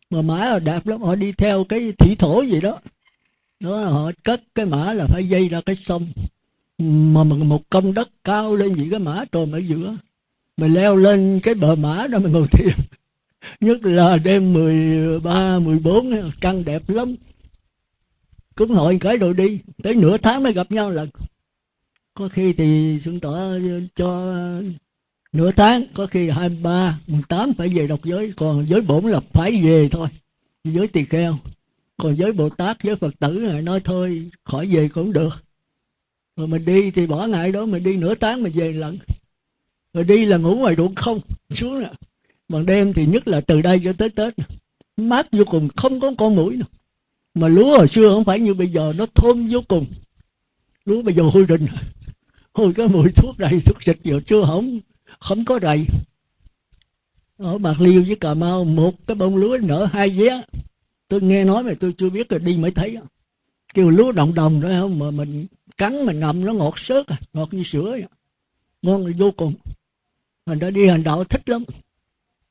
Mà mã là đẹp lắm, họ đi theo cái thủy thổ gì đó đó họ cất cái mã là phải dây ra cái sông. Mà một công đất cao lên những cái mã trồn ở giữa. Mình leo lên cái bờ mã đó mình ngồi thiền. Nhất là đêm 13, 14 trăng đẹp lắm. Cúng hội cái rồi đi. Tới nửa tháng mới gặp nhau lần có khi thì xuân tỏ cho nửa tháng có khi hai ba mùng tám phải về đọc giới. Còn giới bổn là phải về thôi. Giới tỳ kheo còn giới bồ tát giới phật tử này nói thôi, khỏi về cũng được. Rồi mình đi thì bỏ ngày đó, mình đi nửa tháng mình về lần rồi đi là ngủ ngoài ruộng không, xuống nè bằng đêm thì nhất là từ đây cho tới tết. Mát vô cùng, không có con mũi nào. Mà lúa hồi xưa không phải như bây giờ, nó thơm vô cùng. Lúa bây giờ hôi rình. Hôi cái mùi thuốc đầy, thuốc xịt giờ chưa không không có đầy ở bạc liêu với cà mau, một cái bông lúa nở hai vé tôi nghe nói mà tôi chưa biết rồi đi mới thấy kêu lúa đồng đồng đó, không, mà mình cắn, mình ngậm nó ngọt sớt à ngọt như sữa vậy. ngon vô cùng. Mình đã đi hành đạo thích lắm.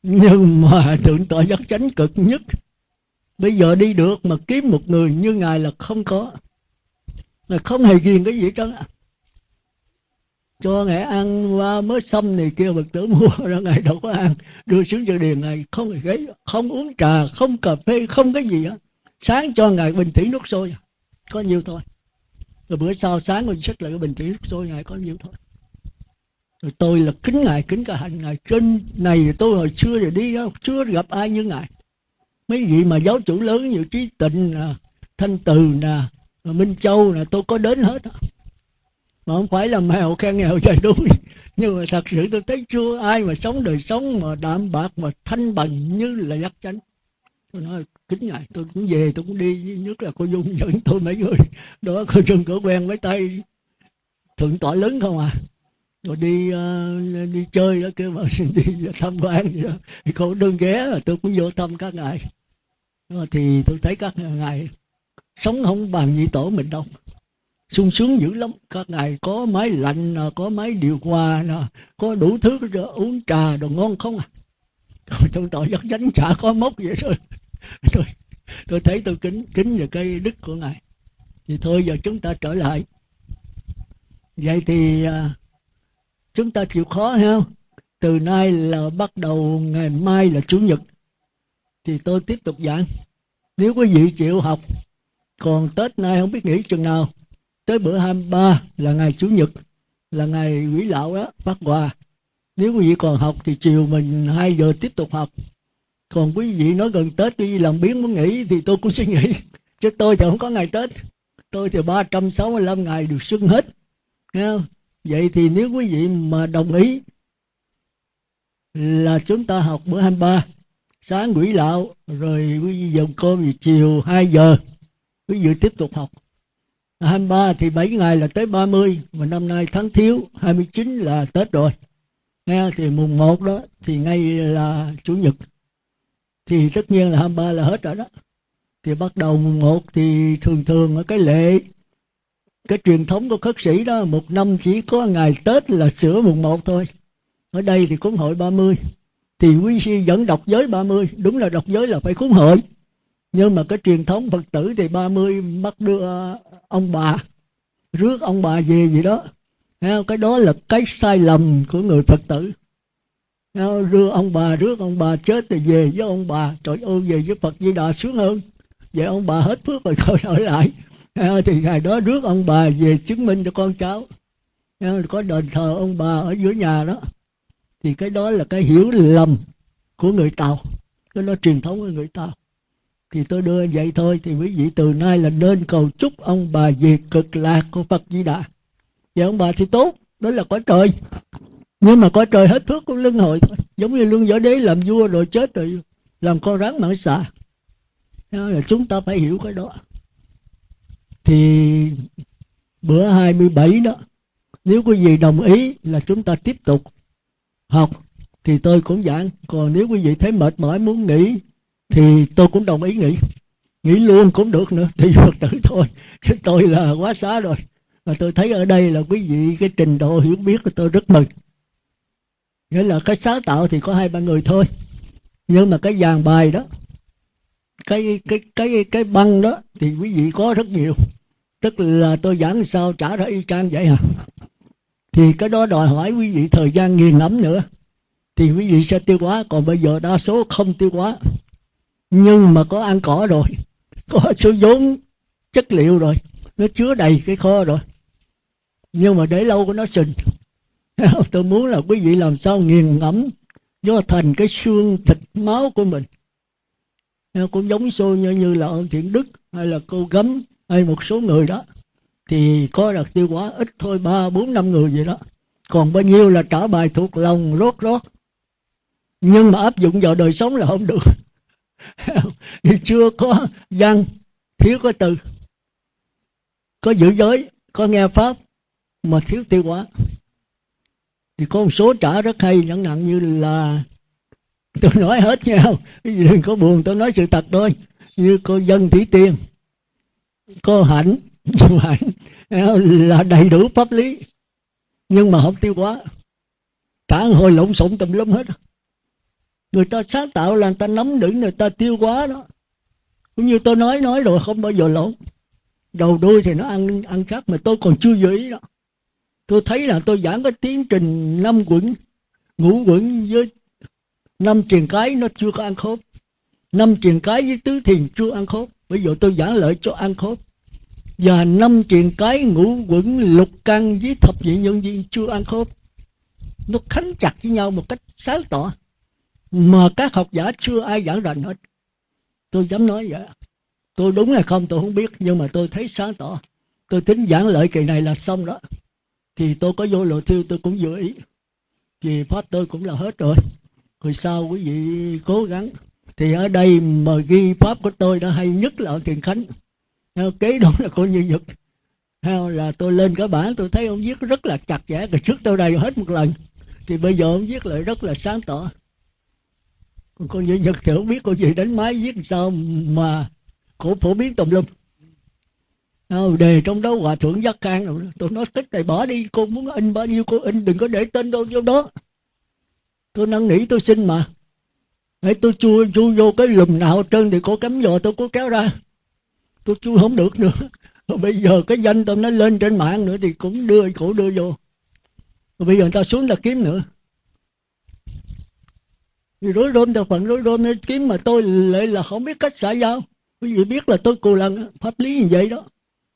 Nhưng mà thượng tọa giác chánh cực nhất. Bây giờ đi được mà kiếm một người như ngài là không có. Là không hề ghiền cái gì hết cho ngài ăn qua mới xong này kia bậc tử mua ra ngài đâu có ăn. Đưa xuống cho điền ngài, không hề gáy không uống trà, không cà phê, không cái gì á. Sáng cho ngài bình thủy nước sôi, có nhiêu thôi. Rồi bữa sau sáng mình xách lại cái bình thủy nước sôi, ngài có nhiêu thôi. Rồi tôi là kính ngài, kính cả hành ngài. Trên này tôi hồi xưa rồi đi đó chưa gặp ai như ngài. Mấy vị mà giáo chủ lớn như trí tịnh nè, thanh từ nè, minh châu nè, tôi có đến hết mà không phải là mèo khen nghèo trời đuôi. Nhưng mà thật sự tôi thấy chưa ai mà sống đời sống mà đạm bạc mà thanh bằng như là giác chánh. Tôi nói kính ngài tôi cũng về tôi cũng đi nhất là cô dung dẫn tôi mấy người. Đó cô dung có quen mấy tay thượng tọa lớn không à. Rồi đi uh, đi chơi đó kêu mà đi tham quan gì đó. Thì cô đơn ghé là tôi cũng vô thăm các ngài. Ờ, thì tôi thấy các ngài sống không bằng nhị tổ mình đâu sung sướng dữ lắm. Các ngài có máy lạnh có máy điều hòa có đủ thứ uống trà đồ ngon không à? Tôi tội rất dánh chả có mốc vậy thôi. Tôi, tôi thấy tôi kính kính về cái đức của ngài. Thì thôi giờ chúng ta trở lại. Vậy thì à, chúng ta chịu khó ha? Từ nay là bắt đầu ngày mai là chủ nhật. Thì tôi tiếp tục giảng. Nếu quý vị chịu học còn tết nay không biết nghỉ chừng nào tới bữa 23 là ngày chủ nhật, là ngày quỷ lão đó phát quà nếu quý vị còn học thì chiều mình 2 giờ tiếp tục học. Còn quý vị nói gần tết đi làm biến muốn nghỉ thì tôi cũng suy nghĩ chứ tôi thì không có ngày tết. Tôi thì 365 ngày được xuân hết. Nghe không? vậy thì nếu quý vị mà đồng ý là chúng ta học bữa 23 sáng quỷ lão, rồi quý vị dùng cơm thì chiều 2 giờ, quý vị tiếp tục học. 23 thì 7 ngày là tới 30 mà năm nay tháng thiếu 29 là Tết rồi. Nghe thì mùng 1 đó, thì ngay là chủ nhật. Thì tất nhiên là 23 là hết rồi đó. Thì bắt đầu mùng 1 thì thường thường ở cái lệ cái truyền thống của khất sĩ đó, một năm chỉ có ngày Tết là sửa mùng 1 thôi. Ở đây thì cúng hội 30 thì quý sư vẫn đọc giới 30 đúng là đọc giới là phải cúng hội nhưng mà cái truyền thống Phật tử thì 30 bắt đưa ờ, ông bà, rước ông bà về gì đó. Cái đó là cái sai lầm của người Phật tử. Rước ông bà, rước ông bà chết thì về với ông bà. Trời ơi, về với Phật Di Đà sướng hơn. Vậy ông bà hết phước rồi thôi ở lại. Thì ngày đó rước ông bà về chứng minh cho con cháu. Có đền thờ ông bà ở dưới nhà đó. Thì cái đó là cái hiểu lầm của người tàu. Cái đó truyền thống của người tàu thì tôi đưa vậy thôi. Thì quý vị từ nay là nên cầu chúc ông bà về cực lạc của Phật Di Đà. Vậy ông bà thì tốt, đó là có trời. Nhưng mà có trời hết thước của lưng hội thôi. Giống như lương võ đế làm vua rồi chết rồi, làm con rắn mãn xà. Là chúng ta phải hiểu cái đó. Thì bữa 27 đó, nếu quý vị đồng ý là chúng ta tiếp tục học, thì tôi cũng giảng. Còn nếu quý vị thấy mệt mỏi muốn nghỉ thì tôi cũng đồng ý nghỉ. Nghỉ luôn cũng được nữa thì phật tử thôi. Chứ tôi là quá xá rồi. Và tôi thấy ở đây là quý vị, cái trình độ hiểu biết của tôi rất mừng. Nghĩa là cái sáng tạo thì có hai ba người thôi. Nhưng mà cái dàn bài đó, cái cái cái cái băng đó thì quý vị có rất nhiều. Tức là tôi giảng sao trả ra y chang vậy hả thì cái đó đòi hỏi quý vị thời gian nghiền ngẫm nữa. Thì quý vị sẽ tiêu hóa. Còn bây giờ đa số không tiêu hóa nhưng mà có ăn cỏ rồi có số vốn chất liệu rồi nó chứa đầy cái kho rồi. Nhưng mà để lâu của nó sình. Tôi muốn là quý vị làm sao nghiền ngẫm do thành cái xương thịt máu của mình. Cũng giống xô như, như là ông thiện đức hay là cô gấm hay một số người đó. Thì có đặc tiêu hóa ít thôi ba bốn năm người vậy đó. Còn bao nhiêu là trả bài thuộc lòng rốt rốt. Nhưng mà áp dụng vào đời sống là không được. chưa có văn, thiếu có từ. Có giữ giới, có nghe pháp, mà thiếu tiêu hóa. Thì có một số trả rất hay, chẳng nặng như là, tôi nói hết nhau đừng có buồn, tôi nói sự thật thôi. Như cô dân thủy tiên, cô hạnh cô hạnh à, là đầy đủ pháp lý, nhưng mà không tiêu hóa. Trả hồi lộn xộn tùm lum hết người ta sáng tạo là người ta nắm đựng người ta tiêu hóa đó. Cũng như tôi nói nói rồi không bao giờ lỗ đầu đuôi thì nó ăn ăn khác mà tôi còn chưa giữ ý đó. Tôi thấy là tôi giảng cái tiến trình năm quẩn, ngũ quẩn với năm truyền cái nó chưa có ăn khớp. Năm truyền cái với tứ thiền chưa ăn khớp. Bây giờ tôi giảng lợi cho ăn khớp. Và năm truyền cái, ngũ quẩn, lục căn với thập nhị nhân viên chưa ăn khớp. Nó khánh chặt với nhau một cách sáng tỏ mà các học giả chưa ai giảng rành hết. Tôi dám nói vậy. Tôi đúng hay không tôi không biết, nhưng mà tôi thấy sáng tỏ. Tôi tính giảng lợi kỳ này là xong đó. Thì tôi có vô lộ thiêu, tôi cũng dự ý. Thì pháp tôi cũng là hết rồi. Rồi sau quý vị cố gắng. Thì ở đây mà ghi pháp của tôi đã hay nhất là ở thiền khánh. Kế đó là cô như nhật. Theo là tôi lên cái bản tôi thấy ông viết rất là chặt chẽ. Rồi trước tôi đầy hết một lần. Thì bây giờ ông viết lại rất là sáng tỏ cô con như nhật thì không biết cô gì đánh máy viết sao mà cổ phổ biến tùm lum. Đề trong đó hòa thượng giác can rồi tôi nói tích này bỏ đi, cô muốn in bao nhiêu cô in, đừng có để tên đâu, vô đó. Tôi năn nỉ, tôi xin mà. Hãy, tôi chui chui vô cái lùm nào trơn thì cô cắm giò tôi cố kéo ra. Tôi chui không được nữa. Rồi bây giờ cái danh tôi nó lên trên mạng nữa thì cũng đưa cổ đưa vô. Rồi bây giờ người ta xuống là kiếm nữa rối rôm theo phần rối rôm nên kiếm mà tôi lại là không biết cách xã giao. Quý vị biết là tôi cù lần pháp lý như vậy đó.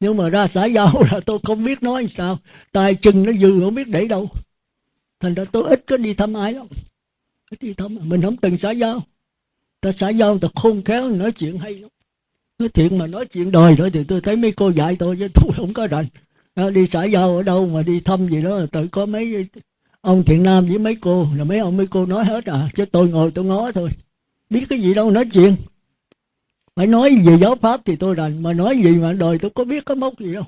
Nhưng mà ra xã giao là tôi không biết nói sao. Tài chừng nó dư, không biết để đâu. Thành ra tôi ít có đi thăm ai lắm. Ít đi thăm, mình không từng xã giao. Ta xã giao, ta khôn khéo, nói chuyện hay lắm. Nói chuyện mà nói chuyện đời nữa thì tôi thấy mấy cô dạy tôi chứ tôi không có rành. Đi xã giao ở đâu mà đi thăm gì đó, tự có mấy ông thiện nam với mấy cô là mấy ông mấy cô nói hết à chứ tôi ngồi tôi ngó thôi. Biết cái gì đâu nói chuyện. Phải nói về giáo pháp thì tôi rành mà nói gì mà đời tôi có biết có mốc gì đâu.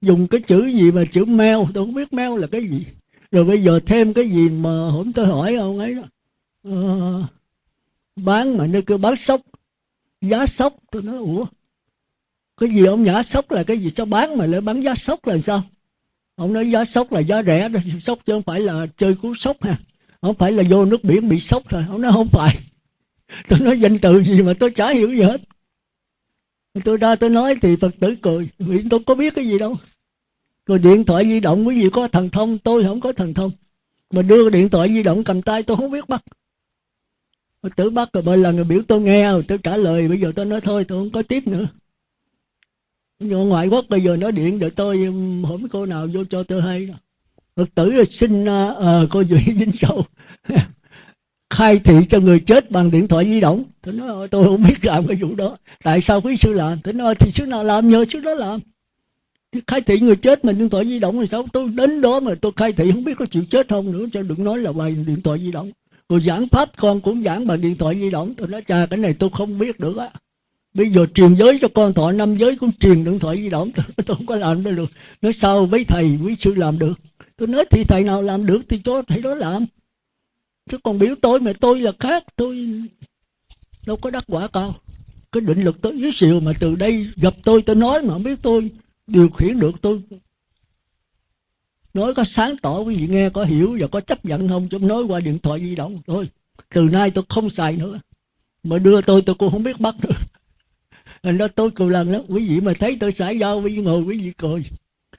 Dùng cái chữ gì mà chữ meo tôi không biết meo là cái gì. Rồi bây giờ thêm cái gì mà hôm tôi hỏi ông ấy đó. Uh, bán mà nơi kêu bán sốc giá sốc tôi nói ủa cái gì ông nhả sốc là cái gì? Sao bán mà lại bán giá sốc là sao? Ông nói giá sốc là giá rẻ đó, sốc chứ không phải là chơi cú sốc ha. Không phải là vô nước biển bị sốc thôi ông nói không phải. Tôi nói danh từ gì mà tôi chả hiểu gì hết. Tôi ra tôi nói thì phật tử cười, vì tôi có biết cái gì đâu. Rồi điện thoại di động, quý vị có thần thông, tôi không có thần thông. Mà đưa điện thoại di động cầm tay tôi không biết bắt. Phật tử bắt rồi, mỗi lần biểu tôi nghe rồi tôi trả lời, bây giờ tôi nói thôi, tôi không có tiếp nữa nhưng ngoại quốc bây giờ nói điện để tôi um, không cô nào vô cho tôi hay phật tử uh, xin uh, ờ, cô duy vinh châu khai thị cho người chết bằng điện thoại di động. Tôi nói ờ, tôi không biết làm cái vụ đó. Tại sao quý sư làm? Tôi nói ờ, thì sư nào làm nhờ sư đó làm. Khai thị người chết mình điện thoại di động thì sao? Tôi đến đó mà tôi khai thị không biết có chịu chết không nữa cho đừng nói là bài điện thoại di động. Rồi giảng pháp con cũng giảng bằng điện thoại di động. Tôi nói cha cái này tôi không biết được á bây giờ truyền giới cho con thọ năm giới cũng truyền điện thoại di động tôi, tôi không có làm được. Nói sao với thầy với sư làm được? Tôi nói thì thầy nào làm được thì cho thầy đó làm. Chứ còn biểu tôi mà tôi là khác tôi đâu có đắc quả cao. Cái định lực tôi dưới xìu mà từ đây gặp tôi tôi nói mà không biết tôi điều khiển được tôi nói có sáng tỏ quý vị nghe có hiểu và có chấp nhận không? Chứ nói qua điện thoại di động thôi. Từ nay tôi không xài nữa. Mà đưa tôi tôi cũng không biết bắt nữa anh nói tôi cười lần đó quý vị mà thấy tôi xả giao với ngồi quý vị cười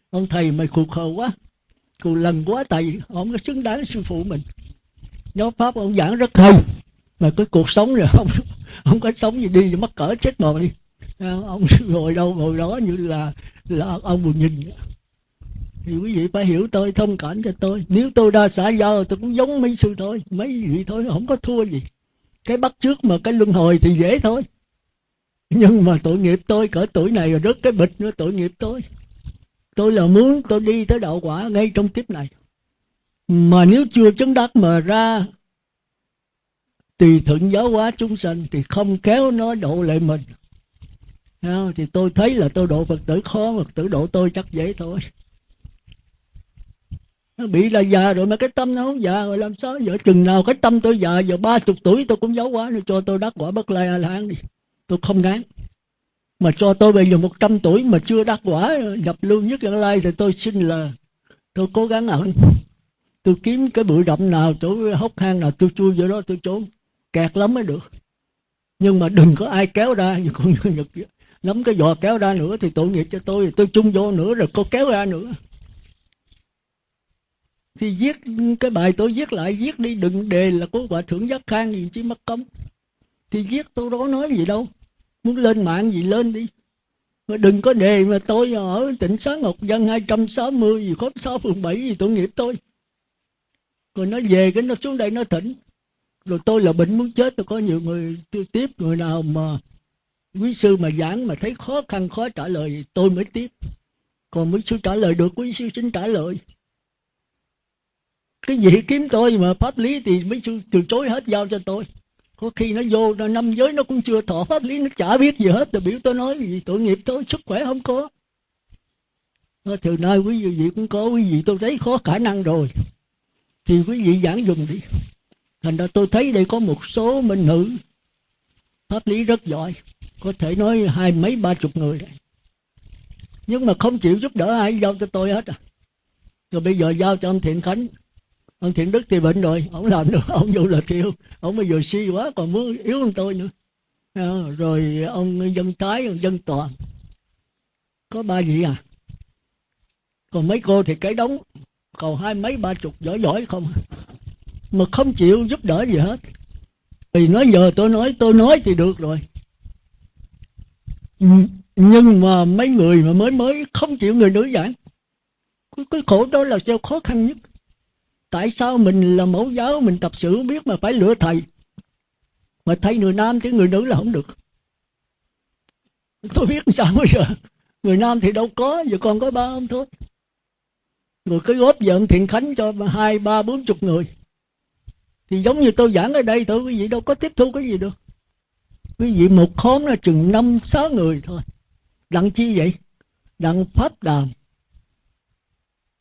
ông thầy mày khục khờ quá. Cù lần quá tại ông có xứng đáng sư phụ mình. Giáo pháp ông giảng rất hay, mà cái cuộc sống rồi không không có sống gì đi mắc cỡ chết bò đi à, ông ngồi đâu ngồi đó như là là ông buồn nhìn. Thì quý vị phải hiểu tôi, thông cảm cho tôi. Nếu tôi ra xã giao, tôi cũng giống mấy sư thôi. Mấy vị thôi, không có thua gì. Cái bắt trước mà cái luân hồi thì dễ thôi nhưng mà tội nghiệp tôi, cỡ tuổi này rồi rớt cái bịch nữa, tội nghiệp tôi. Tôi là muốn tôi đi tới đạo quả ngay trong kiếp này. Mà nếu chưa chứng đắc mà ra tùy thuận giáo hóa chúng sanh thì không kéo nó độ lại mình. Thì tôi thấy là tôi độ phật tử khó, phật tử độ tôi chắc dễ thôi. Nó bị là già rồi mà cái tâm nó không già rồi, làm sao giờ chừng nào cái tâm tôi già, giờ ba chục tuổi tôi cũng giáo hóa nó cho tôi đắc quả bất lai a la hán đi tôi không ngán. Mà cho tôi bây giờ một trăm tuổi mà chưa đắc quả nhập lưu nhất nhân lai thì tôi xin là tôi cố gắng ẩn. Tôi kiếm cái bụi rậm nào chỗ hốc hang nào, tôi chui vô đó, tôi trốn. Kẹt lắm mới được. Nhưng mà đừng có ai kéo ra, như con nhật nắm cái giò kéo ra nữa thì tội nghiệp cho tôi. Tôi chung vô nữa rồi cô kéo ra nữa. Thì viết cái bài tôi viết lại, viết đi đừng đề là có hòa thượng giác khang gì chứ mất công thì giết tôi đó nói gì đâu. Muốn lên mạng gì lên đi. Mà đừng có đề mà tôi ở tỉnh xá ngọc dân 260 gì, khóm 6 phường 7 gì tội nghiệp tôi. Rồi nó về cái nó xuống đây nó thỉnh. Rồi tôi là bệnh muốn chết, tôi có nhiều người tôi tiếp, người nào mà quý sư mà giảng mà thấy khó khăn, khó trả lời tôi mới tiếp. Còn quý sư trả lời được, quý sư xin trả lời. Cái gì kiếm tôi mà pháp lý thì mấy sư từ chối hết giao cho tôi có khi nó vô năm giới nó cũng chưa thọ pháp lý, nó chả biết gì hết. Rồi biểu tôi nói gì tội nghiệp tôi, sức khỏe không có. Từ nay quý vị cũng có, quý vị tôi thấy khó khả năng rồi. Thì quý vị giảng dùng đi. Thành ra tôi thấy đây có một số minh nữ pháp lý rất giỏi. Có thể nói hai mấy, ba chục người đấy nhưng mà không chịu giúp đỡ ai, giao cho tôi hết à. Rồi bây giờ giao cho ông thiện khánh ông thiện đức thì bệnh rồi ông làm được ông vô là thiêu ông bây giờ suy quá còn muốn yếu hơn tôi nữa. À, rồi ông dân tái ông dân toàn. Có ba gì à? Còn mấy cô thì cái đóng còn hai mấy ba chục giỏi giỏi không? Mà không chịu giúp đỡ gì hết. Thì nói giờ tôi nói tôi nói thì được rồi. Nhưng mà mấy người mà mới mới không chịu người nữ giảng cái khổ đó là sao khó khăn nhất tại sao mình là mẫu giáo, mình tập sự biết mà phải lựa thầy? Mà thay người nam thì người nữ là không được. Tôi biết sao bây giờ. Người nam thì đâu có, giờ còn có ba ông thôi. Rồi cái góp giận thiện khánh cho hai, ba, bốn chục người. Thì giống như tôi giảng ở đây tôi quý vị đâu có tiếp thu cái gì được. Quý vị một khóm là chừng năm, sáu người thôi. Đặng chi vậy? Đặng pháp đàm.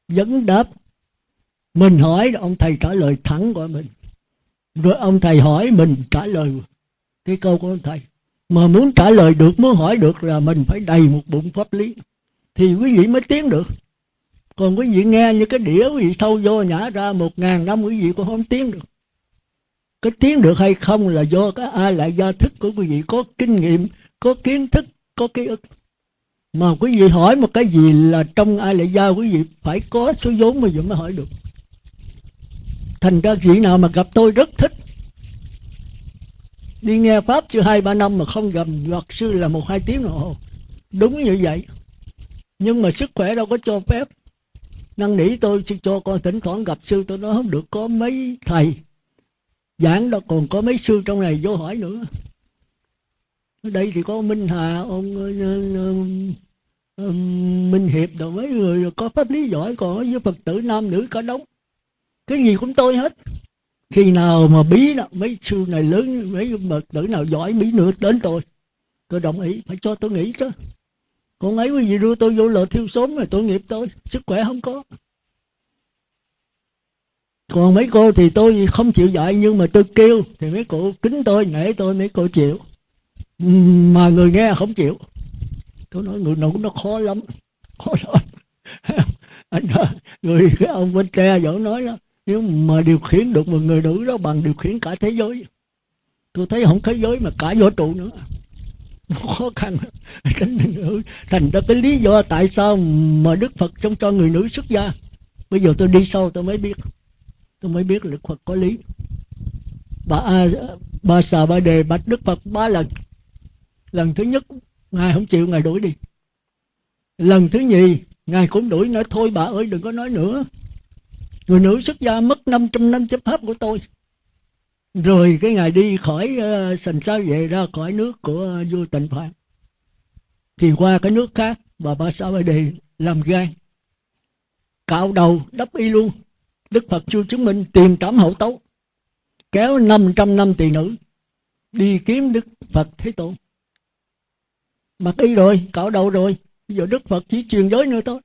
Dẫn đáp mình hỏi, ông thầy trả lời thẳng của mình. Rồi ông thầy hỏi mình trả lời cái câu của ông thầy. Mà muốn trả lời được, muốn hỏi được là mình phải đầy một bụng pháp lý. Thì quý vị mới tiến được. Còn quý vị nghe như cái đĩa, quý vị sâu vô nhả ra một ngàn năm, quý vị cũng không tiến được. Cái tiến được hay không là do cái ai lại gia thức của quý vị có kinh nghiệm, có kiến thức, có ký ức. Mà quý vị hỏi một cái gì là trong ai lại gia, quý vị phải có số vốn mà mới hỏi được thành ra vị nào mà gặp tôi rất thích. Đi nghe pháp chưa hai ba năm mà không gặp. Luật sư là một hai tiếng đồng hồ. Đúng như vậy. Nhưng mà sức khỏe đâu có cho phép. Năn nỉ tôi cho con thỉnh thoảng gặp sư tôi nói không được có mấy thầy. Giảng đó còn có mấy sư trong này vô hỏi nữa. Ở đây thì có minh hà ông uh, uh, minh hiệp rồi mấy người có pháp lý giỏi còn với phật tử nam nữ cả đống cái gì cũng tôi hết. Khi nào mà bí nào, mấy sư này lớn, mấy bậc tử nào giỏi, bí nữa đến tôi. Tôi đồng ý, phải cho tôi nghĩ chứ. Còn ấy quý vị đưa tôi vô lò thiêu sớm rồi tội nghiệp tôi, sức khỏe không có. Còn mấy cô thì tôi không chịu dạy, nhưng mà tôi kêu, thì mấy cô kính tôi, nể tôi, mấy cô chịu. Mà người nghe không chịu. Tôi nói, người nữ nó khó lắm khó lắm. Anh người cái ông bên tre vẫn nói đó nếu mà điều khiển được một người nữ đó bằng điều khiển cả thế giới. Tôi thấy không thế giới mà cả vũ trụ nữa. Khó khăn. Thành ra cái lý do tại sao mà đức phật trong cho người nữ xuất gia. Bây giờ tôi đi sâu tôi mới biết. Tôi mới biết đức phật có lý. Bà a, bà xà bà đề bạch đức phật ba lần. Lần thứ nhất, ngài không chịu, ngài đuổi đi. Lần thứ nhì, ngài cũng đuổi, nói, thôi bà ơi, đừng có nói nữa người nữ xuất gia mất 500 năm chấp pháp của tôi. Rồi cái ngày đi khỏi uh, sành sao về ra khỏi nước của uh, vua tịnh phạn. Thì qua cái nước khác bà ba sa ba đề làm gan cạo đầu đắp y luôn. Đức phật chưa chứng minh tiền trảm hậu tấu kéo 500 năm tỳ nữ đi kiếm đức phật thế tôn. Mặc y rồi cạo đầu rồi bây giờ đức phật chỉ truyền giới nữa thôi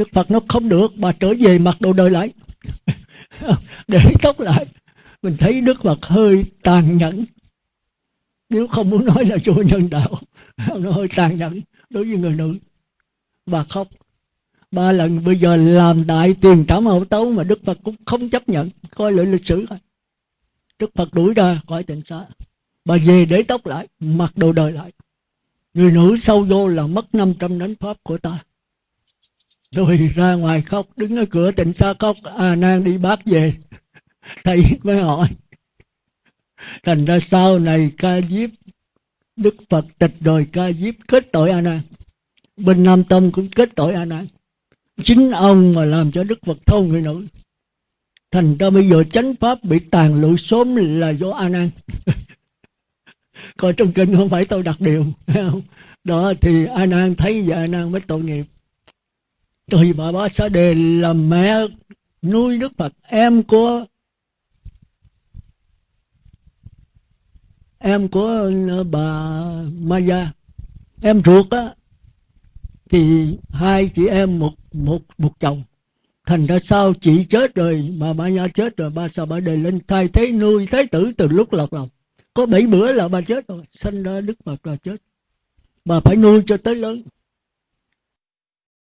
đức phật nó không được, bà trở về mặc đồ đời lại. Để tóc lại. Mình thấy đức phật hơi tàn nhẫn. Nếu không muốn nói là vô nhân đạo, nó hơi tàn nhẫn đối với người nữ. Bà khóc. Ba lần bây giờ làm đại tiền trảm hậu tấu mà đức phật cũng không chấp nhận, coi lại lịch sử thôi đức phật đuổi ra khỏi tịnh xá. Bà về để tóc lại, mặc đồ đời lại. Người nữ sâu vô là mất 500 đánh pháp của ta tôi ra ngoài khóc, đứng ở cửa tịnh xá khóc. A nan đi bác về. Thầy mới hỏi. Thành ra sau này ca diếp, đức phật tịch rồi ca diếp kết tội a nan. Bên nam tông cũng kết tội a nan. Chính ông mà làm cho đức phật thâu người nữ thành ra bây giờ chánh pháp bị tàn lụi sớm là do a nan. Coi trong kinh không phải tôi đặt điều đó, thì a nan thấy và a nan mới tội nghiệp thì bà ba sa đề là mẹ nuôi đức phật. Em của em của ờ, bà Maya. Em ruột á, thì hai chị em một một một chồng. Thành ra sau chị chết rồi mà bà Maya chết rồi ba sao bà đề lên thay thế nuôi, thái tử từ lúc lọt lòng. Có bảy bữa là bà chết rồi sinh ra đức phật là chết. Bà phải nuôi cho tới lớn.